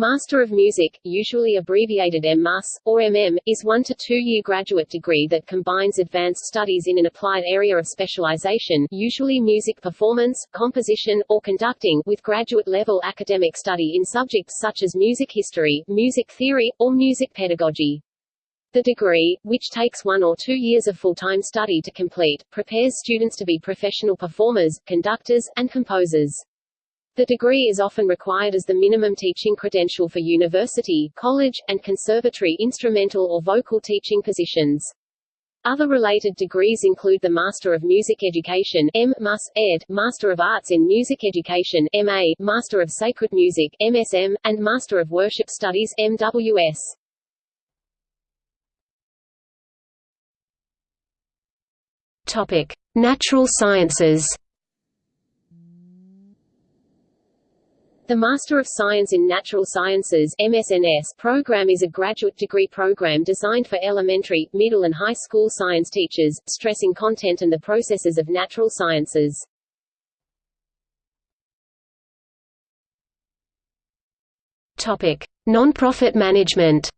Master of Music, usually abbreviated MMus, or MM, is one to two-year graduate degree that combines advanced studies in an applied area of specialization usually music performance, composition, or conducting with graduate-level academic study in subjects such as music history, music theory, or music pedagogy. The degree, which takes one or two years of full-time study to complete, prepares students to be professional performers, conductors, and composers. The degree is often required as the minimum teaching credential for university, college, and conservatory instrumental or vocal teaching positions. Other related degrees include the Master of Music Education M. Mus, Ed., Master of Arts in Music Education MA, Master of Sacred Music MSM, and Master of Worship Studies MWS. Topic: Natural Sciences. The Master of Science in Natural Sciences MSNS program is a graduate degree program designed for elementary, middle and high school science teachers, stressing content and the processes of natural sciences. Topic: Nonprofit management.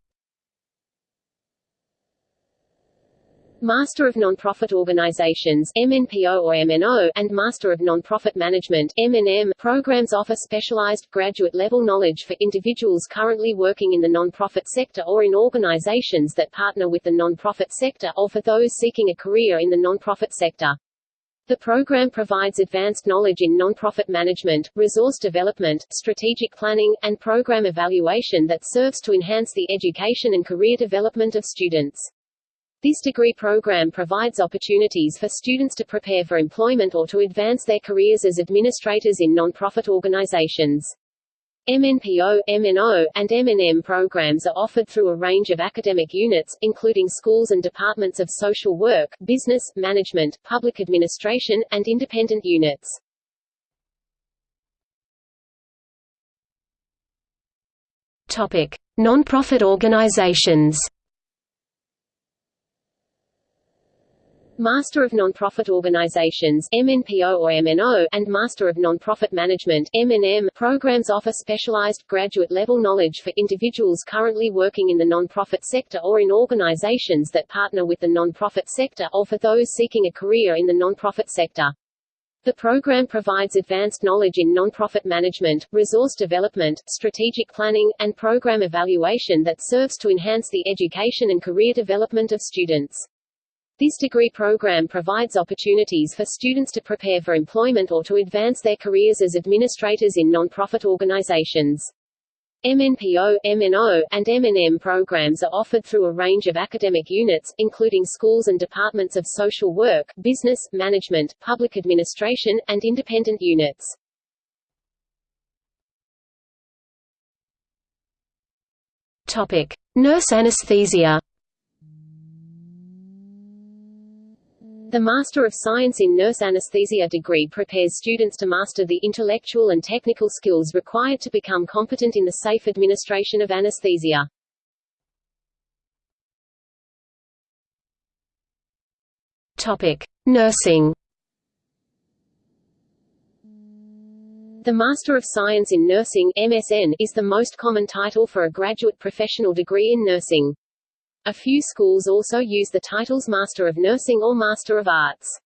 Master of Nonprofit Organizations MNPO or MNO, and Master of Nonprofit Management MNM programs offer specialized, graduate-level knowledge for individuals currently working in the nonprofit sector or in organizations that partner with the nonprofit sector or for those seeking a career in the nonprofit sector. The program provides advanced knowledge in nonprofit management, resource development, strategic planning, and program evaluation that serves to enhance the education and career development of students. This degree program provides opportunities for students to prepare for employment or to advance their careers as administrators in nonprofit organizations. MNPO, MNO, and MNM programs are offered through a range of academic units, including schools and departments of social work, business, management, public administration, and independent units. Topic: Nonprofit organizations. Master of Nonprofit Organizations MNPO or MNO, and Master of Nonprofit Management MNM programs offer specialized, graduate-level knowledge for individuals currently working in the nonprofit sector or in organizations that partner with the nonprofit sector or for those seeking a career in the nonprofit sector. The program provides advanced knowledge in nonprofit management, resource development, strategic planning, and program evaluation that serves to enhance the education and career development of students. This degree program provides opportunities for students to prepare for employment or to advance their careers as administrators in nonprofit organizations. MNPO, MNO, and MNM programs are offered through a range of academic units, including schools and departments of social work, business, management, public administration, and independent units. Topic: Nurse anesthesia. The Master of Science in Nurse Anesthesia degree prepares students to master the intellectual and technical skills required to become competent in the safe administration of anesthesia. Topic: Nursing. The Master of Science in Nursing MSN is the most common title for a graduate professional degree in nursing. A few schools also use the titles Master of Nursing or Master of Arts.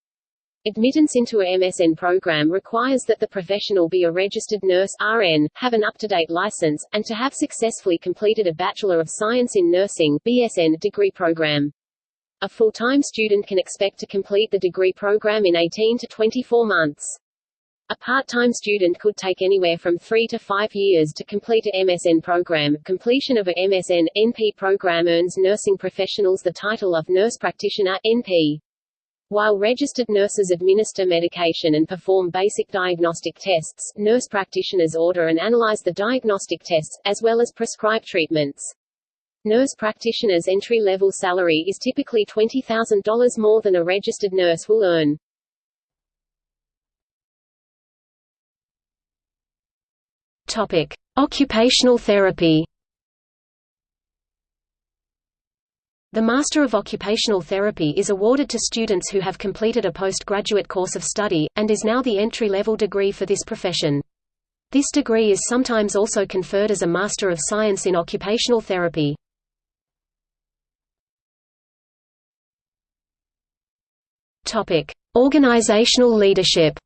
Admittance into a MSN program requires that the professional be a registered nurse RN, have an up-to-date license, and to have successfully completed a Bachelor of Science in Nursing BSN degree program. A full-time student can expect to complete the degree program in 18 to 24 months. A part-time student could take anywhere from three to five years to complete a MSN program. Completion of a MSN NP program earns nursing professionals the title of nurse practitioner NP. While registered nurses administer medication and perform basic diagnostic tests, nurse practitioners order and analyze the diagnostic tests, as well as prescribe treatments. Nurse practitioners' entry-level salary is typically $20,000 more than a registered nurse will earn. Topic: Occupational therapy. The Master of Occupational Therapy is awarded to students who have completed a postgraduate course of study, and is now the entry-level degree for this profession. This degree is sometimes also conferred as a Master of Science in Occupational Therapy. Organizational leadership.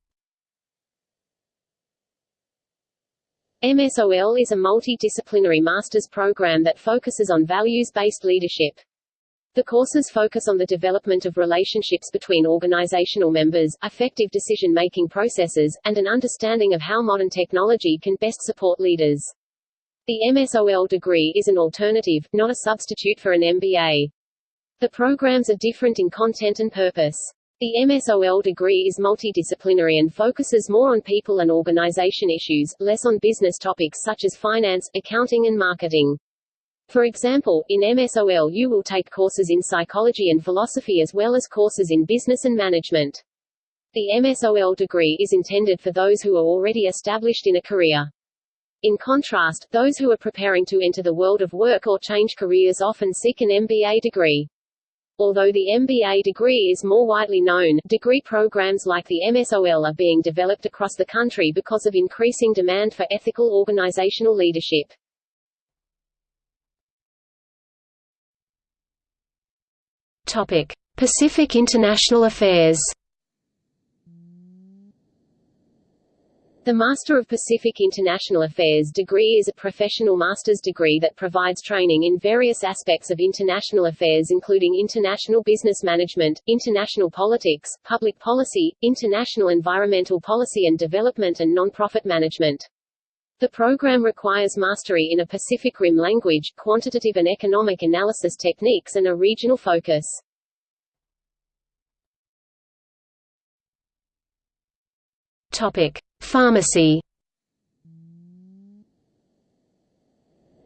MSOL is a multidisciplinary master's program that focuses on values-based leadership. The courses focus on the development of relationships between organizational members, effective decision-making processes, and an understanding of how modern technology can best support leaders. The MSOL degree is an alternative, not a substitute for an MBA. The programs are different in content and purpose. The MSOL degree is multidisciplinary and focuses more on people and organization issues, less on business topics such as finance, accounting and marketing. For example, in MSOL you will take courses in psychology and philosophy as well as courses in business and management. The MSOL degree is intended for those who are already established in a career. In contrast, those who are preparing to enter the world of work or change careers often seek an MBA degree. Although the MBA degree is more widely known, degree programs like the MSOL are being developed across the country because of increasing demand for ethical organizational leadership. Topic: Pacific International Affairs. The Master of Pacific International Affairs degree is a professional master's degree that provides training in various aspects of international affairs including international business management, international politics, public policy, international environmental policy and development and non-profit management. The program requires mastery in a Pacific Rim language, quantitative and economic analysis techniques and a regional focus. Topic: Pharmacy.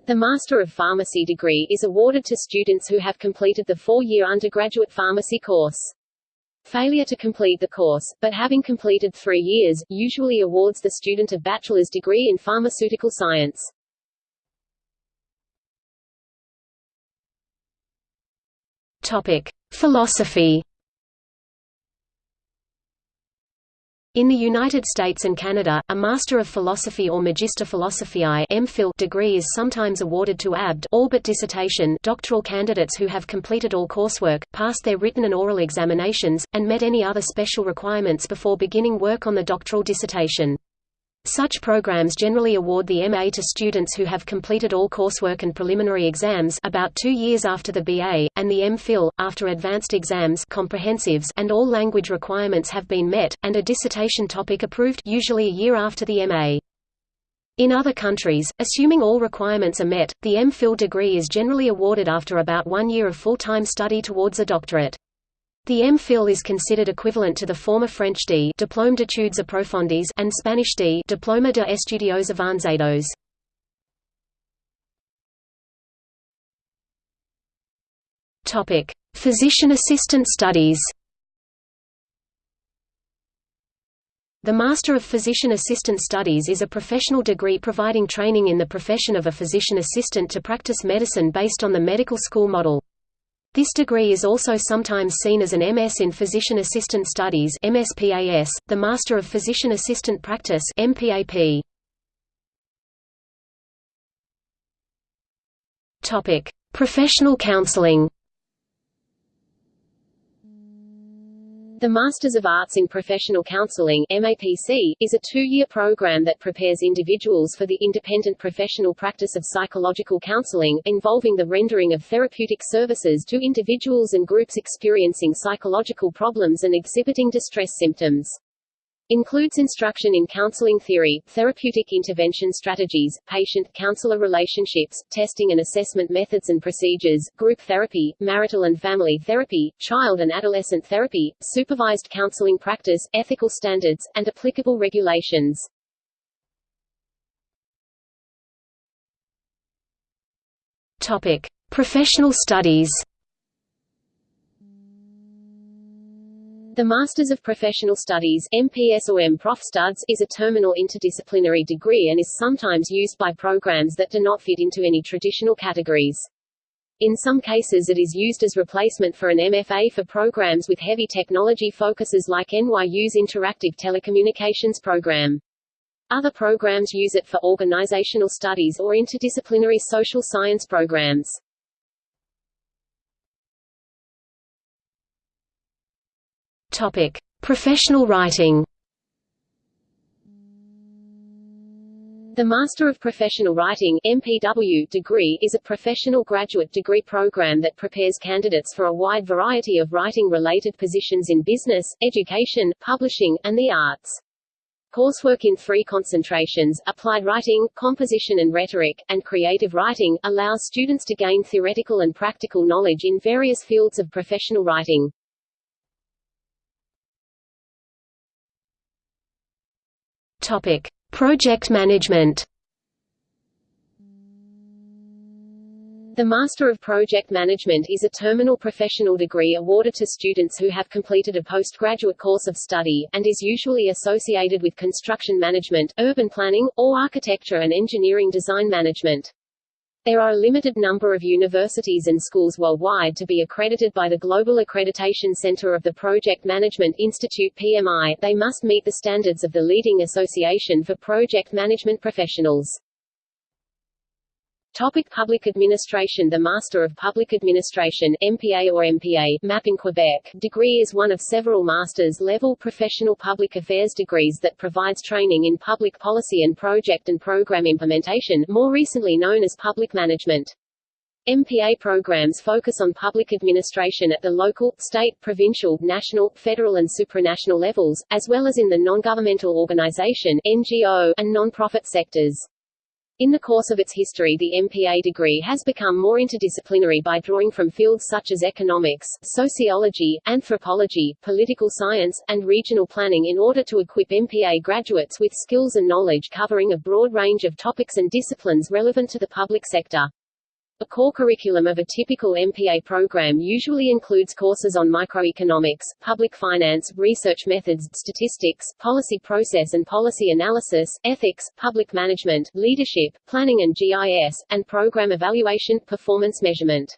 The Master of Pharmacy degree is awarded to students who have completed the four-year undergraduate pharmacy course. Failure to complete the course, but having completed three years, usually awards the student a bachelor's degree in pharmaceutical science. Topic: Philosophy. In the United States and Canada, a Master of Philosophy or Magister Philosophiae MPhil degree is sometimes awarded to ABD all but dissertation doctoral candidates who have completed all coursework, passed their written and oral examinations, and met any other special requirements before beginning work on the doctoral dissertation. Such programs generally award the MA to students who have completed all coursework and preliminary exams about two years after the BA, and the MPhil, after advanced exams comprehensives and all language requirements have been met, and a dissertation topic approved usually a year after the MA. In other countries, assuming all requirements are met, the MPhil degree is generally awarded after about one year of full-time study towards a doctorate. The MPhil is considered equivalent to the former French D Diplôme d'études approfondies and Spanish D Diploma de Estudios Avanzados. Topic: Physician assistant studies. The Master of Physician Assistant Studies is a professional degree providing training in the profession of a physician assistant to practice medicine based on the medical school model. This degree is also sometimes seen as an MS in Physician Assistant Studies MSPAS, the Master of Physician Assistant Practice MPAP. Topic: Professional counseling. The Masters of Arts in Professional Counseling MAPC, is a two-year program that prepares individuals for the independent professional practice of psychological counseling, involving the rendering of therapeutic services to individuals and groups experiencing psychological problems and exhibiting distress symptoms. Includes instruction in counseling theory, therapeutic intervention strategies, patient-counselor relationships, testing and assessment methods and procedures, group therapy, marital and family therapy, child and adolescent therapy, supervised counseling practice, ethical standards, and applicable regulations. Topic: Professional studies. The Masters of Professional Studies MPS or MProf Studs is a terminal interdisciplinary degree and is sometimes used by programs that do not fit into any traditional categories. In some cases it is used as replacement for an MFA for programs with heavy technology focuses like NYU's Interactive Telecommunications program. Other programs use it for organizational studies or interdisciplinary social science programs. Topic: Professional writing. The Master of Professional Writing MPW degree is a professional graduate degree program that prepares candidates for a wide variety of writing-related positions in business, education, publishing, and the arts. Coursework in three concentrations, applied writing, composition and rhetoric, and creative writing, allows students to gain theoretical and practical knowledge in various fields of professional writing. Topic: Project Management. The Master of Project Management is a terminal professional degree awarded to students who have completed a postgraduate course of study, and is usually associated with construction management, urban planning, or architecture and engineering design management. There are a limited number of universities and schools worldwide to be accredited by the Global Accreditation Center of the Project Management Institute PMI. They must meet the standards of the leading association for project management professionals. Topic Public Administration The Master of Public Administration MPA or MPA MAP in Quebec degree is one of several master's-level professional public affairs degrees that provides training in public policy and project and program implementation more recently known as public management. MPA programs focus on public administration at the local, state, provincial, national, federal and supranational levels, as well as in the non-governmental organization NGO, and non-profit sectors. In the course of its history the MPA degree has become more interdisciplinary by drawing from fields such as economics, sociology, anthropology, political science, and regional planning in order to equip MPA graduates with skills and knowledge covering a broad range of topics and disciplines relevant to the public sector. A core curriculum of a typical MPA program usually includes courses on microeconomics, public finance, research methods, statistics, policy process and policy analysis, ethics, public management, leadership, planning and GIS, and program evaluation, performance measurement.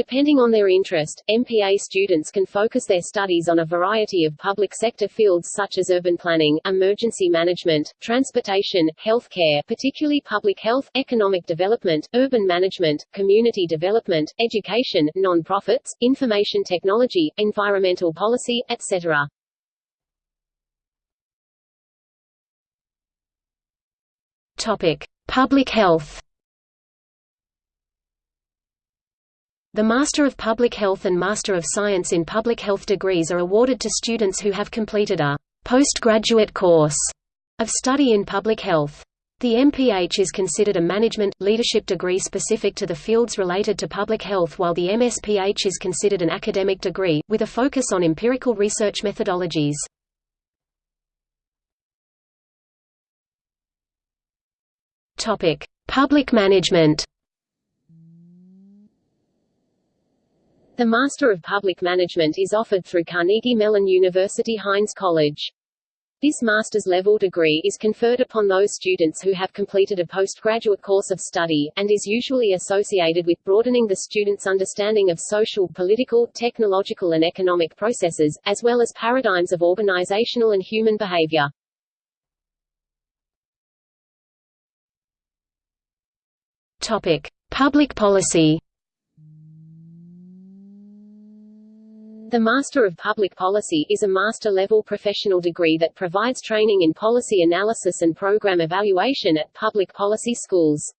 Depending on their interest, MPA students can focus their studies on a variety of public sector fields such as urban planning, emergency management, transportation, healthcare particularly public health, economic development, urban management, community development, education, non-profits, information technology, environmental policy, etc. Topic: Public Health. The Master of Public Health and Master of Science in Public Health degrees are awarded to students who have completed a postgraduate course of study in public health. The MPH is considered a management, leadership degree specific to the fields related to public health while the MSPH is considered an academic degree, with a focus on empirical research methodologies. Public management The Master of Public Management is offered through Carnegie Mellon University Heinz College. This master's level degree is conferred upon those students who have completed a postgraduate course of study, and is usually associated with broadening the student's understanding of social, political, technological and economic processes, as well as paradigms of organizational and human behavior. Topic. Public policy The Master of Public Policy is a master-level professional degree that provides training in policy analysis and program evaluation at public policy schools.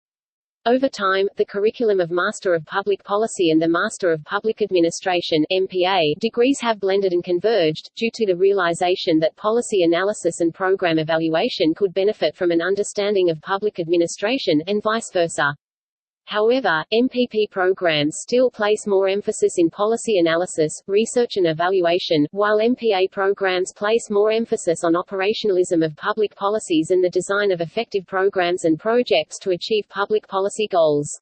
Over time, the curriculum of Master of Public Policy and the Master of Public Administration MPA degrees have blended and converged, due to the realization that policy analysis and program evaluation could benefit from an understanding of public administration, and vice versa. However, MPP programs still place more emphasis in policy analysis, research and evaluation, while MPA programs place more emphasis on operationalism of public policies and the design of effective programs and projects to achieve public policy goals.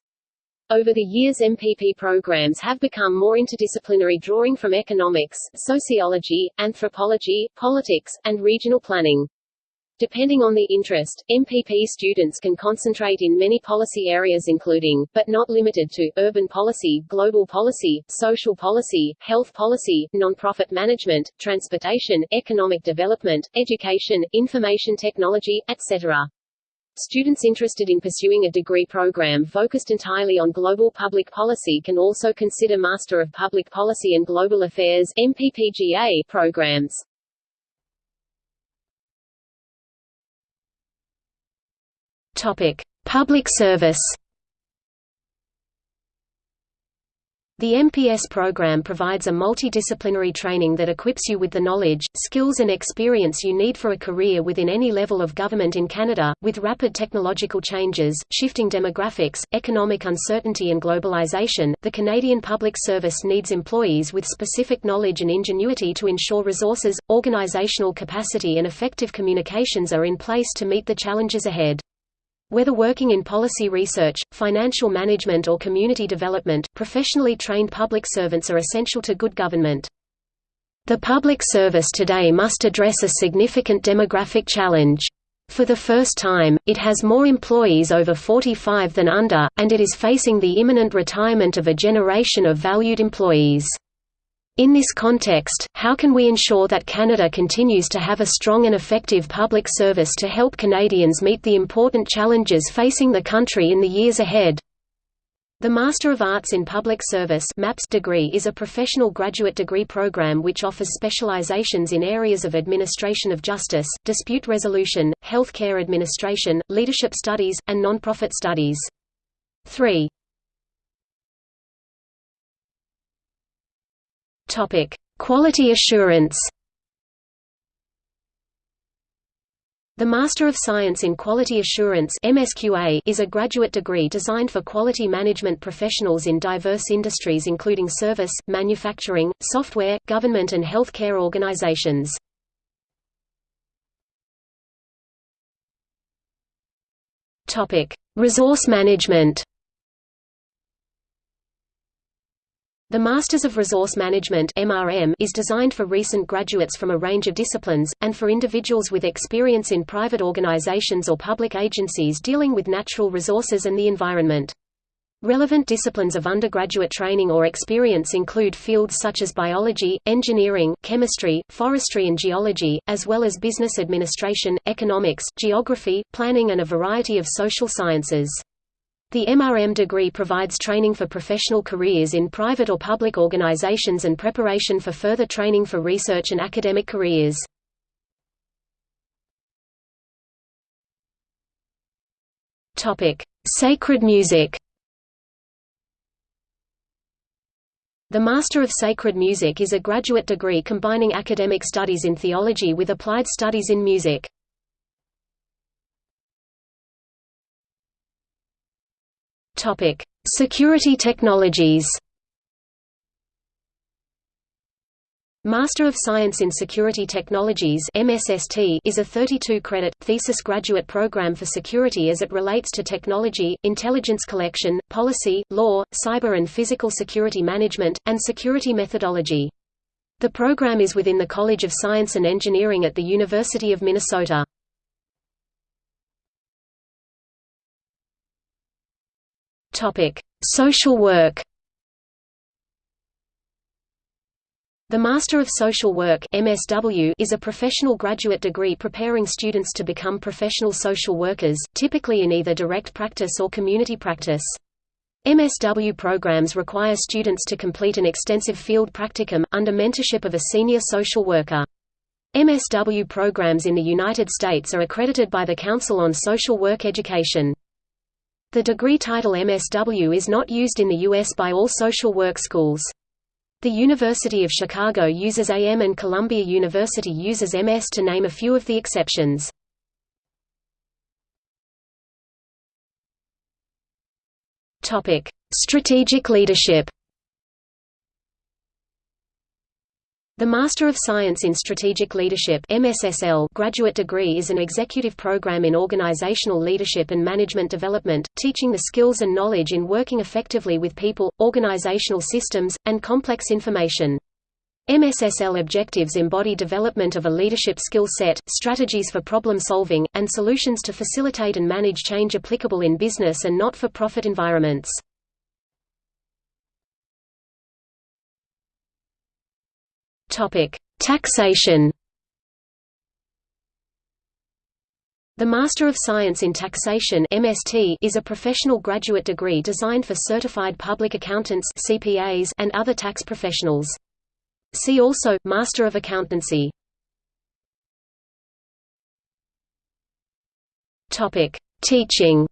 Over the years MPP programs have become more interdisciplinary drawing from economics, sociology, anthropology, politics, and regional planning. Depending on the interest, MPP students can concentrate in many policy areas including, but not limited to, urban policy, global policy, social policy, health policy, non-profit management, transportation, economic development, education, information technology, etc. Students interested in pursuing a degree program focused entirely on global public policy can also consider Master of Public Policy and Global Affairs MPPGA programs. Topic: Public service. The MPS program provides a multidisciplinary training that equips you with the knowledge, skills and experience you need for a career within any level of government in Canada. With rapid technological changes, shifting demographics, economic uncertainty and globalization, the Canadian Public Service needs employees with specific knowledge and ingenuity to ensure resources, organizational capacity and effective communications are in place to meet the challenges ahead. Whether working in policy research, financial management or community development, professionally trained public servants are essential to good government. The public service today must address a significant demographic challenge. For the first time, it has more employees over 45 than under, and it is facing the imminent retirement of a generation of valued employees. In this context, how can we ensure that Canada continues to have a strong and effective public service to help Canadians meet the important challenges facing the country in the years ahead? The Master of Arts in Public Service MAPS degree is a professional graduate degree program which offers specializations in areas of administration of justice, dispute resolution, healthcare administration, leadership studies, and nonprofit studies. 3. Topic: Quality assurance. The Master of Science in Quality Assurance (MSQA) is a graduate degree designed for quality management professionals in diverse industries including service, manufacturing, software, government and healthcare organizations. Resource management. The Masters of Resource Management MRM is designed for recent graduates from a range of disciplines, and for individuals with experience in private organizations or public agencies dealing with natural resources and the environment. Relevant disciplines of undergraduate training or experience include fields such as biology, engineering, chemistry, forestry and geology, as well as business administration, economics, geography, planning and a variety of social sciences. The MRM degree provides training for professional careers in private or public organizations and preparation for further training for research and academic careers. Sacred music The Master of Sacred Music is a graduate degree combining academic studies in theology with applied studies in music. Topic: Security technologies. Master of Science in Security Technologies MSST is a 32-credit, thesis graduate program for security as it relates to technology, intelligence collection, policy, law, cyber and physical security management, and security methodology. The program is within the College of Science and Engineering at the University of Minnesota. Topic: Social work. The Master of Social Work (MSW) is a professional graduate degree preparing students to become professional social workers, typically in either direct practice or community practice. MSW programs require students to complete an extensive field practicum, under mentorship of a senior social worker. MSW programs in the United States are accredited by the Council on Social Work Education. The degree title MSW is not used in the U.S. by all social work schools. The University of Chicago uses AM and Columbia University uses MS to name a few of the exceptions. Strategic leadership The Master of Science in Strategic Leadership MSSL graduate degree is an executive program in organizational leadership and management development, teaching the skills and knowledge in working effectively with people, organizational systems, and complex information. MSSL objectives embody development of a leadership skill set, strategies for problem solving, and solutions to facilitate and manage change applicable in business and not-for-profit environments. Taxation The Master of Science in Taxation (MST) is a professional graduate degree designed for certified public accountants (CPAs) and other tax professionals. See also, Master of Accountancy. Topic: Teaching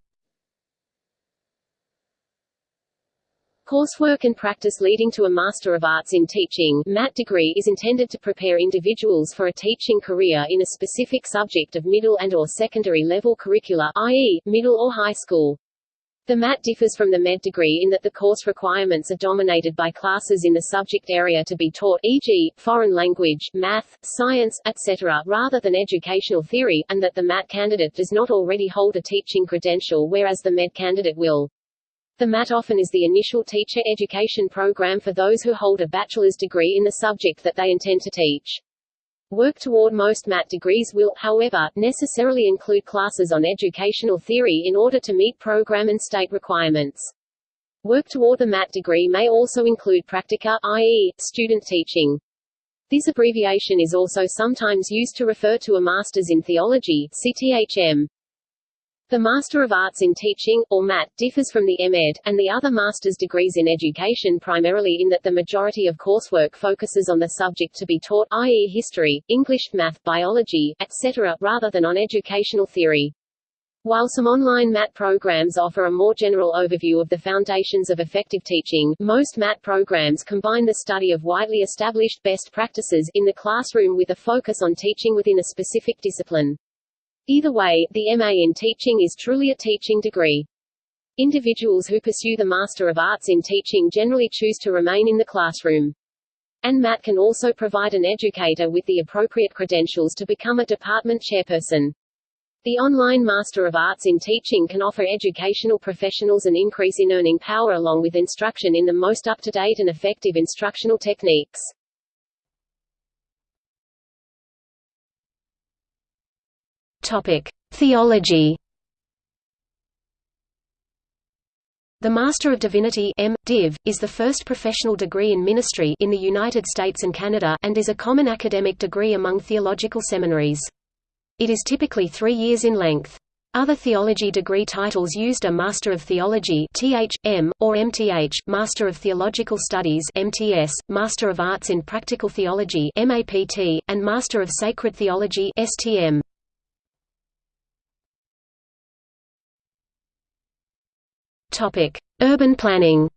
Coursework and practice leading to a Master of Arts in Teaching MAT degree is intended to prepare individuals for a teaching career in a specific subject of middle and or secondary level curricula i.e., middle or high school. The MAT differs from the MED degree in that the course requirements are dominated by classes in the subject area to be taught e.g., foreign language, math, science, etc. rather than educational theory, and that the MAT candidate does not already hold a teaching credential whereas the MED candidate will. The MAT often is the initial teacher education program for those who hold a bachelor's degree in the subject that they intend to teach. Work toward most MAT degrees will, however, necessarily include classes on educational theory in order to meet program and state requirements. Work toward the MAT degree may also include practica, i.e., student teaching. This abbreviation is also sometimes used to refer to a Master's in Theology CTHM. The Master of Arts in Teaching, or MAT, differs from the MEd, and the other master's degrees in education primarily in that the majority of coursework focuses on the subject to be taught i.e. history, English, math, biology, etc., rather than on educational theory. While some online MAT programs offer a more general overview of the foundations of effective teaching, most MAT programs combine the study of widely established best practices in the classroom with a focus on teaching within a specific discipline. Either way, the MA in teaching is truly a teaching degree. Individuals who pursue the Master of Arts in Teaching generally choose to remain in the classroom. And MAT can also provide an educator with the appropriate credentials to become a department chairperson. The online Master of Arts in Teaching can offer educational professionals an increase in earning power along with instruction in the most up-to-date and effective instructional techniques. Theology. The Master of Divinity M. Div, is the first professional degree in ministry in the United States and Canada and is a common academic degree among theological seminaries. It is typically three years in length. Other theology degree titles used are Master of Theology (Th.M.) or MTH, Master of Theological Studies (MTS), Master of Arts in Practical Theology (MAPT), and Master of Sacred Theology (STM). Topic: Urban planning.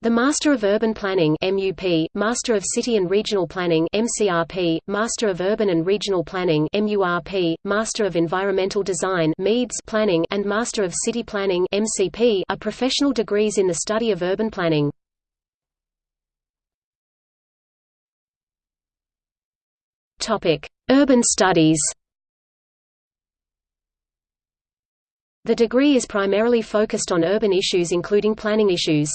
The Master of Urban Planning MUP, Master of City and Regional Planning MCRP, Master of Urban and Regional Planning MURP, Master of Environmental Design MEDes Planning and Master of City Planning MCP are professional degrees in the study of urban planning. Topic: Urban Studies. The degree is primarily focused on urban issues including planning issues.